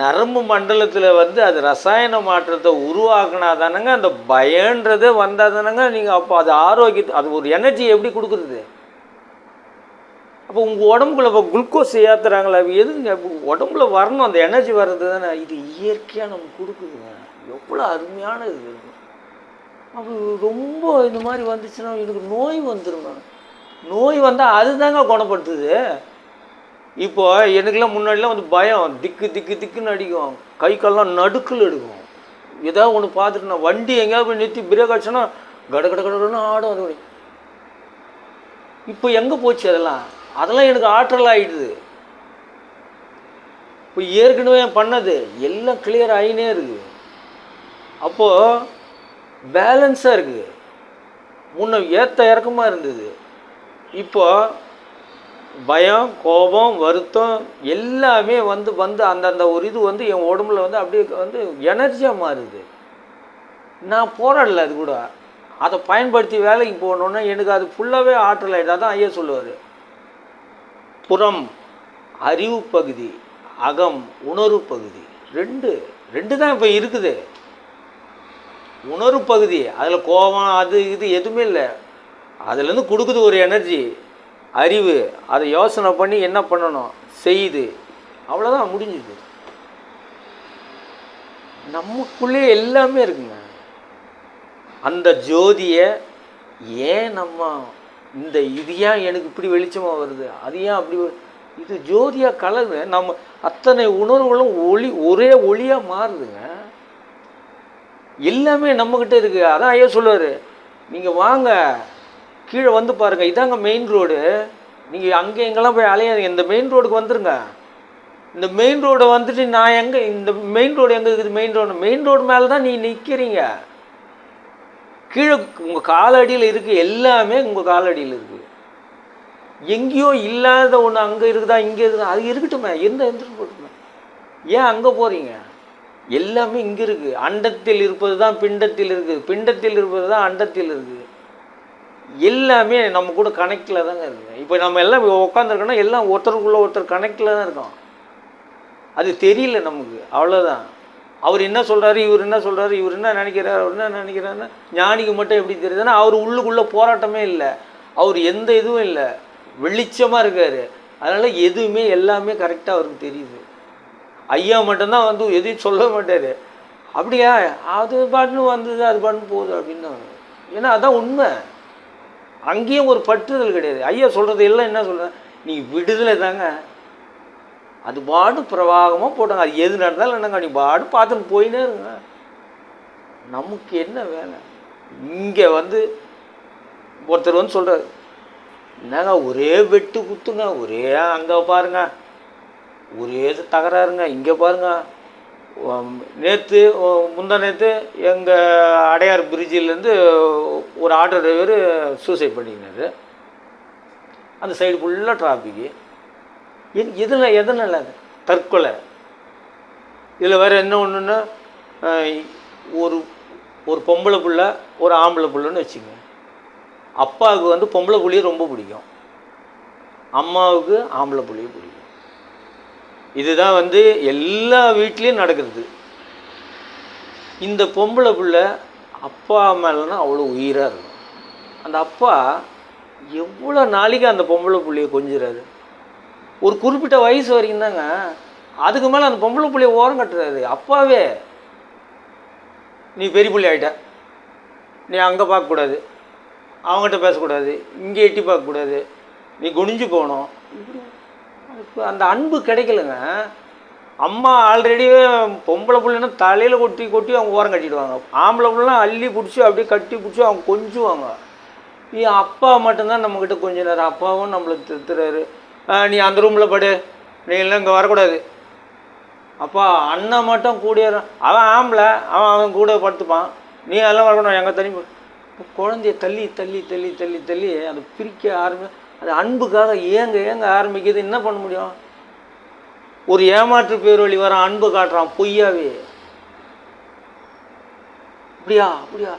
நரம்பு மண்டலத்தில் வந்து அது ரசாயன மாற்றத்தை உருவாக்கினா தானங்க அந்த பயன்றதே வந்தால் தானங்க நீங்கள் அப்போ அது ஆரோக்கியத்தை அது ஒரு எனர்ஜி எப்படி கொடுக்குறது? அப்போ உங்கள் உடம்புக்குள்ள இப்போ குளுக்கோஸ் ஏற்றுறாங்களா எதுங்க உடம்புல வரணும் அந்த எனர்ஜி வர்றது தானே இது இயற்கையாக நமக்கு கொடுக்குதுங்க. எவ்வளோ அருமையான இது. அப்போ ரொம்ப இந்த மாதிரி வந்துச்சுன்னா எனக்கு நோய் வந்துருங்க நோய் வந்தால் அதுதாங்க குணப்படுத்துது. இப்போ எனக்குலாம் முன்னாடிலாம் வந்து பயம். திக்கு திக்கு திக்குன்னு அடிக்கும். கை கால்லாம் நடுக்கல் எடுக்கும் ஏதாவது ஒன்று பார்த்துட்டு நான் வண்டி எங்கேயாவது போய் நிறுத்தி பிரேக் அடிச்சோன்னா கட கட கடன்னு ஆடும் அது அப்படி. இப்போ எங்கே போச்சு அதெல்லாம்? அதெல்லாம் எனக்கு ஆற்றல் ஆகிடுது இப்போ ஏற்கனவே பண்ணது எல்லாம் கிளியர் ஆகினே இருக்குது. அப்போது பேலன்ஸாக இருக்குது. முன்ன ஏற்ற இறக்கமாக இருந்தது. இப்போது பயம் கோபம் வருத்தம் எல்லாமே வந்து வந்து அந்தந்த ஒரு இது வந்து என் உடம்புல வந்து அப்படியே வந்து எனர்ஜியாக மாறுது. நான் போராடல அது கூட. அதை பயன்படுத்தி வேலைக்கு போகணுன்னா எனக்கு அது ஃபுல்லாகவே ஆற்றல் ஆகிட்டா தான் ஐயா சொல்லுவார். புறம் அறிவு பகுதி அகம் உணர்வு பகுதி. ரெண்டு ரெண்டு தான் இப்போ இருக்குது. உணர்வு பகுதி அதில் கோபம் அது இது எதுவுமே இல்லை. அதுலேருந்து கொடுக்குது ஒரு எனர்ஜி அறிவு அதை யோசனை பண்ணி என்ன பண்ணணும்? செய்யுது அவ்வளோதான் முடிஞ்சுது. நமக்குள்ளே எல்லாமே இருக்குங்க. அந்த ஜோதியை ஏன் நம்ம இந்த இது ஏன் எனக்கு இப்படி வெளிச்சமாக வருது? அது ஏன் அப்படி இது ஜோதியாக கலந்து நம்ம அத்தனை உணர்வுகளும் ஒளி ஒரே ஒளியாக மாறுதுங்க. எல்லாமே நம்மக்கிட்ட இருக்குது அதான் ஐயா சொல்லுவார். நீங்கள் வாங்க. கீழே வந்து பாருங்கள் இதாங்க மெயின் ரோடு நீங்கள் அங்கே எங்கெல்லாம் போய் அலையாதீங்க. இந்த மெயின் ரோடுக்கு வந்துருங்க. இந்த மெயின் ரோடை வந்துட்டு நான் எங்கே இந்த மெயின் ரோடு எங்கே இருக்குது? மெயின் ரோடு மெயின் ரோடு மேலே தான் நீ நிற்கிறீங்க கீழே உங்கள் காலடியில் இருக்குது எல்லாமே உங்கள் காலடியில் இருக்குது எங்கேயோ இல்லாத ஒன்று அங்கே இருக்குதா இங்கே இருக்குதா? அது இருக்கட்டுமே. எந்த எந்திரம் போட்டுமே ஏன் அங்கே போகிறீங்க எல்லாமே இங்கே இருக்குது அண்டத்தில் இருப்பது தான் பிண்டத்தில் இருக்குது பிண்டத்தில் இருப்பது தான் அண்டத்தில் இருக்குது எல்லாமே நம்ம கூட கனெக்டில் தாங்க இருக்குது இப்போ நம்ம எல்லாம் உட்காந்துருக்கோன்னா எல்லாம் ஒருத்தருக்குள்ளே ஒருத்தர் கனெக்டில் தான் இருக்கோம். அது தெரியல நமக்கு அவ்வளோதான் அவர் என்ன சொல்கிறாரு இவர் என்ன சொல்கிறாரு இவர் என்ன நினைக்கிறார் அவர் என்ன நினைக்கிறாருன்னா ஞானிக்கு மட்டும் எப்படி தெரியுதுன்னா அவர் உள்ளுக்குள்ளே போராட்டமே இல்லை. அவர் எந்த இதுவும் இல்லை. வெளிச்சமாக இருக்கார். அதனால் எதுவுமே எல்லாமே கரெக்டாக அவருக்கு தெரியுது. ஐயா மட்டும்தான் வந்து எதையும் சொல்ல மாட்டார். அப்படியா? அது பாட்டுன்னு வந்தது அது பாட்டுன்னு போகுது அப்படின்னு ஏன்னா அதான் உண்மை. அங்கேயும் ஒரு பற்றுதல் கிடையாது. ஐயா சொல்கிறது எல்லாம் என்ன சொல்கிறேன் நீ விடுதலை தாங்க. அது பாடு பிரவாகமாக போட்டாங்க. அது எது நடந்தாலும் என்னங்க நீ பாடு பார்த்துன்னு போயினே இருங்க. நமக்கு என்ன வேலை? இங்கே வந்து ஒருத்தர் வந்து சொல்கிறார் என்னங்க ஒரே வெட்டு குத்துங்க ஒரே அங்கே பாருங்க ஒரே இது தகராறுங்க இங்கே பாருங்க. நேற்று முந்தா நேற்று எங்கள் அடையார் பிரிட்ஜிலேருந்து ஒரு ஆட்டோ டிரைவர் சூசைட் பண்ணிக்கினார். அந்த சைடு ஃபுல்லாக டிராஃபிக்கு என் இதில் எதனால்? அது தற்கொலை. இதில் வேறு என்ன ஒன்றுன்னா ஒரு ஒரு பொம்பளை புள்ள ஒரு ஆம்பளை புள்ளன்னு வச்சுங்க. அப்பாவுக்கு வந்து பொம்பளை புள்ளியை ரொம்ப பிடிக்கும். அம்மாவுக்கு ஆம்பளை புள்ளியை பிடிக்கும். இதுதான் வந்து எல்லா வீட்லேயும் நடக்கிறது. இந்த பொம்பளை பிள்ள அப்பா மேலேனா அவ்வளோ உயிராக இருக்கும். அந்த அப்பா எவ்வளோ நாளைக்கு அந்த பொம்பளை புள்ளைய கொஞ்சிறாரு? ஒரு குறிப்பிட்ட வயசு வரைக்கும் தாங்க அதுக்கு மேலே அந்த பொம்பளை புள்ளைய ஓரம் கட்டுறாரு. அப்பாவே நீ பெரிய புள்ளி ஆகிட்ட நீ அங்கே பார்க்கக்கூடாது. அவங்ககிட்ட பேசக்கூடாது. இங்கே எட்டி பார்க்கக்கூடாது. நீ குனிஞ்சு போகணும். இப்படி இப்போ அந்த அன்பு கிடைக்கலங்க. அம்மா ஆல்ரெடி பொம்பளை பிள்ளைன்னா தலையில் கொட்டி கொட்டி அவங்க ஓரம் கட்டிடுவாங்க. ஆம்பளை பிள்ளைலாம் அள்ளி பிடிச்சி அப்படியே கட்டி பிடிச்சி அவங்க கொஞ்சுவாங்க. நீ அப்பா மட்டும்தான் நம்மக்கிட்ட கொஞ்ச நேரம் அப்பாவும் நம்மளை திருத்துறாரு நீ அந்த ரூமில் படு. நீ எல்லாம் இங்கே வரக்கூடாது. அப்பா அண்ணன் மட்டும் கூடிய அவன் ஆம்பளை அவன் அவன் கூட படுத்துப்பான். நீ எல்லாம் வரக்கூடாது. எங்கள் தனி குழந்தைய தள்ளி தள்ளி தள்ளி தள்ளி தள்ளி அதை பிரிக்க ஆரம்பி அது அன்புக்காக ஏங்க ஏங்க ஆரம்பிக்கிறது என்ன பண்ண முடியும்? ஒரு ஏமாற்று பேரொழி வர அன்பு காட்டுறான் பொய்யாவே. அப்படியா அப்படியா?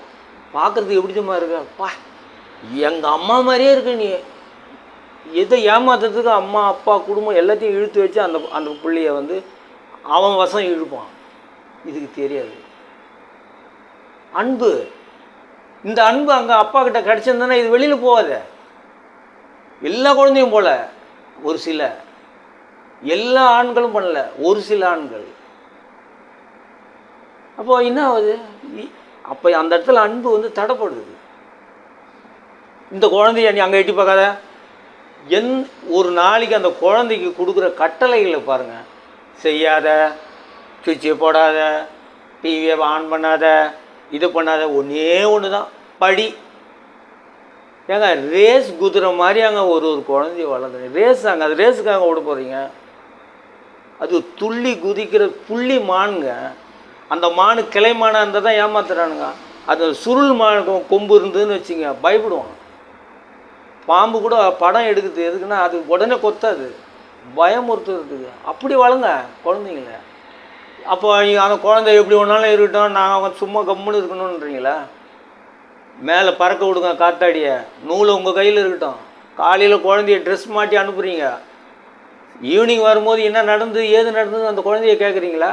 பார்க்குறதுக்கு எப்படி தெரியுமா இருக்க? பா எங்கள் அம்மா மாதிரியே இருக்க நீ. எதை ஏமாத்துறதுக்கு அம்மா அப்பா குடும்பம் எல்லாத்தையும் இழுத்து வச்சு அந்த அந்த பிள்ளைய வந்து அவன் வசம் இழுப்பான். இதுக்கு தெரியாது. அன்பு. இந்த அன்பு அங்கே அப்பா கிட்ட கிடச்சிருந்தானே இது வெளியில் போகாத. எல்லா குழந்தையும் போல ஒரு சில. எல்லா ஆண்களும் பண்ணல ஒரு சில ஆண்கள். அப்போ என்ன ஆகுது? அப்போ அந்த இடத்துல அன்பு வந்து தடைப்படுது. இந்த குழந்தைய நீ அங்கே எட்டி பார்க்காத. என் ஒரு நாளைக்கு அந்த குழந்தைக்கு கொடுக்குற கட்டளைகளை பாருங்கள் செய்யாத சுவிட்சை போடாத டிவியை ஆன் பண்ணாத இது பண்ணாத ஒன்றே ஒன்று தான் படி. ஏங்க ரேஸ் குதிரை மாதிரி அங்கே ஒரு ஒரு குழந்தைய வளர்ந்துங்க ரேஸ் அங்கே அது ரேஸுக்காக விட போகிறீங்க அது துள்ளி குதிக்கிற புள்ளி மானுங்க. அந்த மானு கிளை மானாக இருந்தால் தான் ஏமாத்துறானுங்க. அது சுருள் மானுக்கும் கொம்பு இருந்ததுன்னு வச்சுங்க பயப்படுவான் பாம்பு கூட படம் எடுக்குது. எதுக்குன்னா அது உடனே கொத்தாது. பயமுறுத்துறதுக்கு. அப்படி வளங்க குழந்தைங்கள. அப்போ அந்த குழந்தை எப்படி ஒன்றாலும் இருக்கட்டும். நாங்கள் சும்மா கம்முன்னு இருக்கணுன்றீங்களா மேலே பறக்க விடுங்க காத்தாடிய. நூல் உங்கள் கையில் இருக்கட்டும். காலையில் குழந்தைய ட்ரெஸ் மாட்டி அனுப்புகிறீங்க ஈவினிங் வரும்போது என்ன நடந்தது ஏது நடந்தது அந்த குழந்தைய கேட்குறீங்களா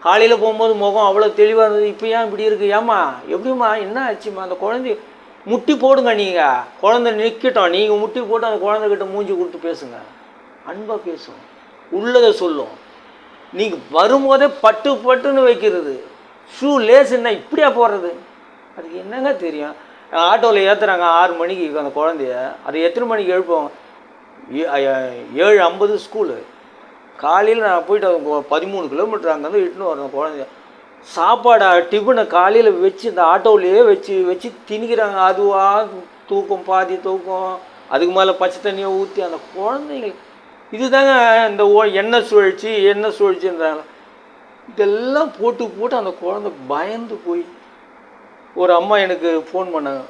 காலையில் போகும்போது முகம் அவ்வளோ தெளிவாக இருந்தது. இப்போ ஏன் இப்படி இருக்கு? ஏம்மா எப்படிம்மா? என்ன ஆச்சும்மா? அந்த குழந்தை முட்டி போடுங்க நீங்கள் குழந்தை நிற்கட்டும் நீங்கள் முட்டி போட்டு அந்த குழந்தைகிட்ட மூஞ்சி கொடுத்து பேசுங்க. அன்பாக பேசும் உள்ளதை சொல்லும் நீங்கள் வரும்போதே பட்டு பட்டுன்னு வைக்கிறது. ஷூ லேஸ் என்ன இப்படியா போடுறது? அதுக்கு என்னங்க தெரியும்? ஆட்டோவில் ஏற்றுறாங்க ஆறு மணிக்கு அந்த குழந்தைய. அது எத்தனை மணிக்கு எழுப்போம்? ஏழு ஐம்பது ஸ்கூலு. காலையில் நான் போயிட்டு பதிமூணு கிலோமீட்டர் அங்கேருந்து இட்டுன்னு வரணும் குழந்தைய. சாப்பாடை டிஃபனை காலையில் வச்சு இந்த ஆட்டோவிலேயே வச்சு வச்சு திணிக்கிறாங்க. அதுவா தூக்கம் பாதி தூக்கம். அதுக்கு மேலே பச்சை தண்ணியை ஊற்றி அந்த குழந்தைங்க இதுதாங்க இந்த ஓ எண்ணெய் சுழற்சி எண்ணெய் சுழற்சின்றாங்க. இதெல்லாம் போட்டு போட்டு அந்த குழந்தை பயந்து போய் ஒரு அம்மா எனக்கு ஃபோன் பண்ணாங்க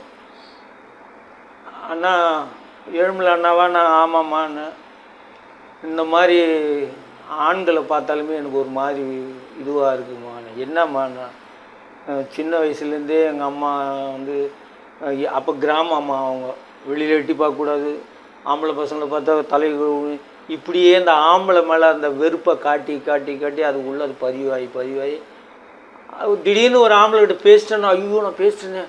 அண்ணா ஏழுமலை அண்ணாவா நான் ஆமாம்மான்னு. இந்த மாதிரி ஆண்களை பார்த்தாலுமே எனக்கு ஒரு மாதிரி இதுவாக இருக்குமா என்னம்மாண்ணா? சின்ன வயசுலேருந்தே எங்கள் அம்மா வந்து அப்போ கிராம அம்மா அவங்க. வெளியில் எட்டி பார்க்கக்கூடாது. ஆம்பளை பசங்களை பார்த்தா தலை இப்படியே இந்த ஆம்பளை மேலே அந்த வெறுப்பை காட்டி காட்டி காட்டி அது உள்ள அது பதிவாகி பதிவாகி. திடீர்னு ஒரு ஆம்பளைகிட்ட பேசிட்டேன்னா ஐயோ நான் பேசிட்டேனே.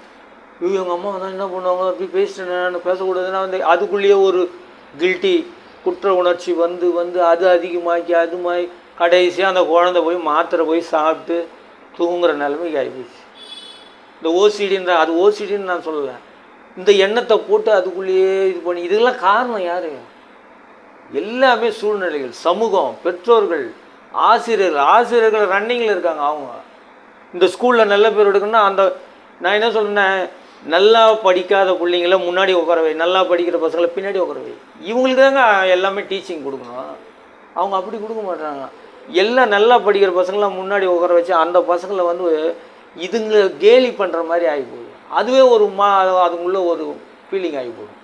ஐயோ எங்கள் அம்மா தான் என்ன பண்ணுவாங்க? அப்படி பேசிட்டேனே நான் பேசக்கூடாதுன்னா வந்து அதுக்குள்ளேயே ஒரு கில்ட்டி குற்ற உணர்ச்சி வந்து வந்து அது அதிகமாக்கி அது மாதிரி கடைசியாக அந்த குழந்தை போய் மாத்திரை போய் சாப்பிட்டு தூங்குற நிலைமைக்கு ஆகிப்போச்சு இந்த ஓசிடின்ற அது ஓசிடின்னு நான் சொல்லலை. இந்த எண்ணத்தை போட்டு அதுக்குள்ளேயே இது பண்ணி இதுக்கெல்லாம் காரணம் யார்? எல்லாமே சூழ்நிலைகள் சமூகம் பெற்றோர்கள் ஆசிரியர்கள் ஆசிரியர்கள் ரன்னிங்கில் இருக்காங்க அவங்க. இந்த ஸ்கூலில் நல்ல பேர் எடுக்கணும்னா அந்த நான் என்ன சொல்கிறேன்னா நல்லா படிக்காத பிள்ளைங்கள முன்னாடி உட்கார வை. நல்லா படிக்கிற பசங்களை பின்னாடி உட்கார வை. இவங்களுக்கு தாங்க எல்லாமே டீச்சிங் கொடுக்கணும். அவங்க அப்படி கொடுக்க மாட்டாங்க எல்லாம் நல்லா படிக்கிற பசங்களாம் முன்னாடி உட்கார வச்சு அந்த பசங்களை வந்து இதுங்களை கேலி பண்ணுற மாதிரி ஆகி அதுவே ஒரு மா அதுக்குள்ளே ஒரு ஃபீலிங் ஆகி போகும்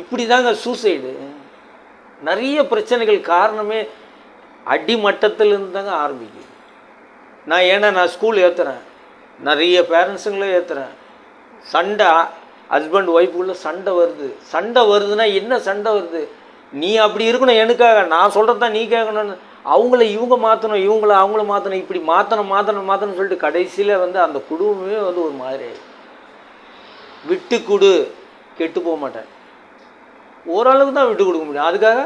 இப்படி தாங்க சூசைடு நிறைய பிரச்சனைகள் காரணமே அடிமட்டத்திலிருந்து தாங்க ஆரம்பிக்குது. நான் ஏன்னா நான் ஸ்கூல் ஏற்றுறேன் நிறைய பேரண்ட்ஸுங்களே ஏற்றுறேன் சண்டை ஹஸ்பண்ட் ஒய்ஃபுக்குள்ளே சண்டை வருது. சண்டை வருதுன்னா என்ன சண்டை வருது? நீ அப்படி இருக்கணும் எனக்காக. நான் சொல்கிறது தான் நீ கேட்கணும்னு. அவங்கள இவங்க மாற்றணும் இவங்கள அவங்கள மாற்றணும் இப்படி மாற்றணும் மாற்றணும் மாற்றணும்னு சொல்லிட்டு கடைசியில் வந்து அந்த குடும்பமே வந்து ஒரு மாதிரி விட்டு கொடு. கெட்டு போக மாட்டேன். ஓரளவுக்கு தான் விட்டு கொடுக்க முடியும். அதுக்காக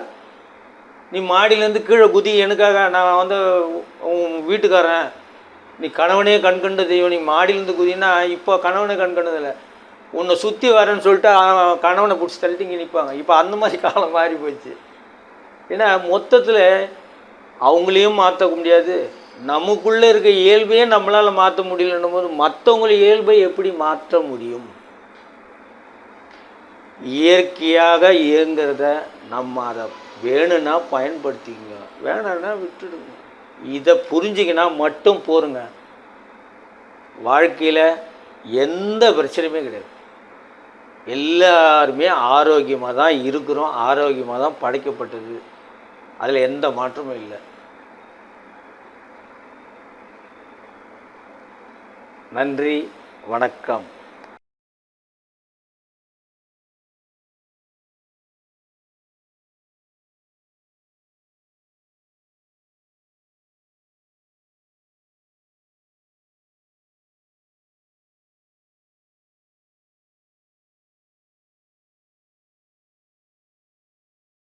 நீ மாடியிலேருந்து கீழே குதி. எனக்காக நான் வந்து உன் வீட்டுக்காரன். நீ கணவனே கண்கண்ட தெய்வம் நீ மாடியிலேருந்து குதினா இப்போ கணவனை கண்கண்டதில்லை. உன்னை சுற்றி வரேன்னு சொல்லிட்டு கணவனை பிடிச்சி தள்ளிட்டு இங்கே நிற்பாங்க இப்போ அந்த மாதிரி காலம் மாறி போச்சு. ஏன்னா மொத்தத்தில் அவங்களையும் மாற்றக்க முடியாது. நமக்குள்ளே இருக்க இயல்பையே நம்மளால் மாற்ற முடியலன்னும் போது மற்றவங்கள இயல்பை எப்படி மாற்ற முடியும்? இயற்கையாக இயங்கிறத நம்ம அதை வேணும்னா பயன்படுத்திக்கங்க. வேணான்னா விட்டுடுங்க. இதை புரிஞ்சிக்கினா மட்டும் போருங்க. வாழ்க்கையில் எந்த பிரச்சனையுமே கிடையாது. எல்லாருமே ஆரோக்கியமாக தான் இருக்கிறோம். ஆரோக்கியமாக தான் படைக்கப்பட்டது. அதில் எந்த மாற்றமும் இல்லை. நன்றி. வணக்கம்.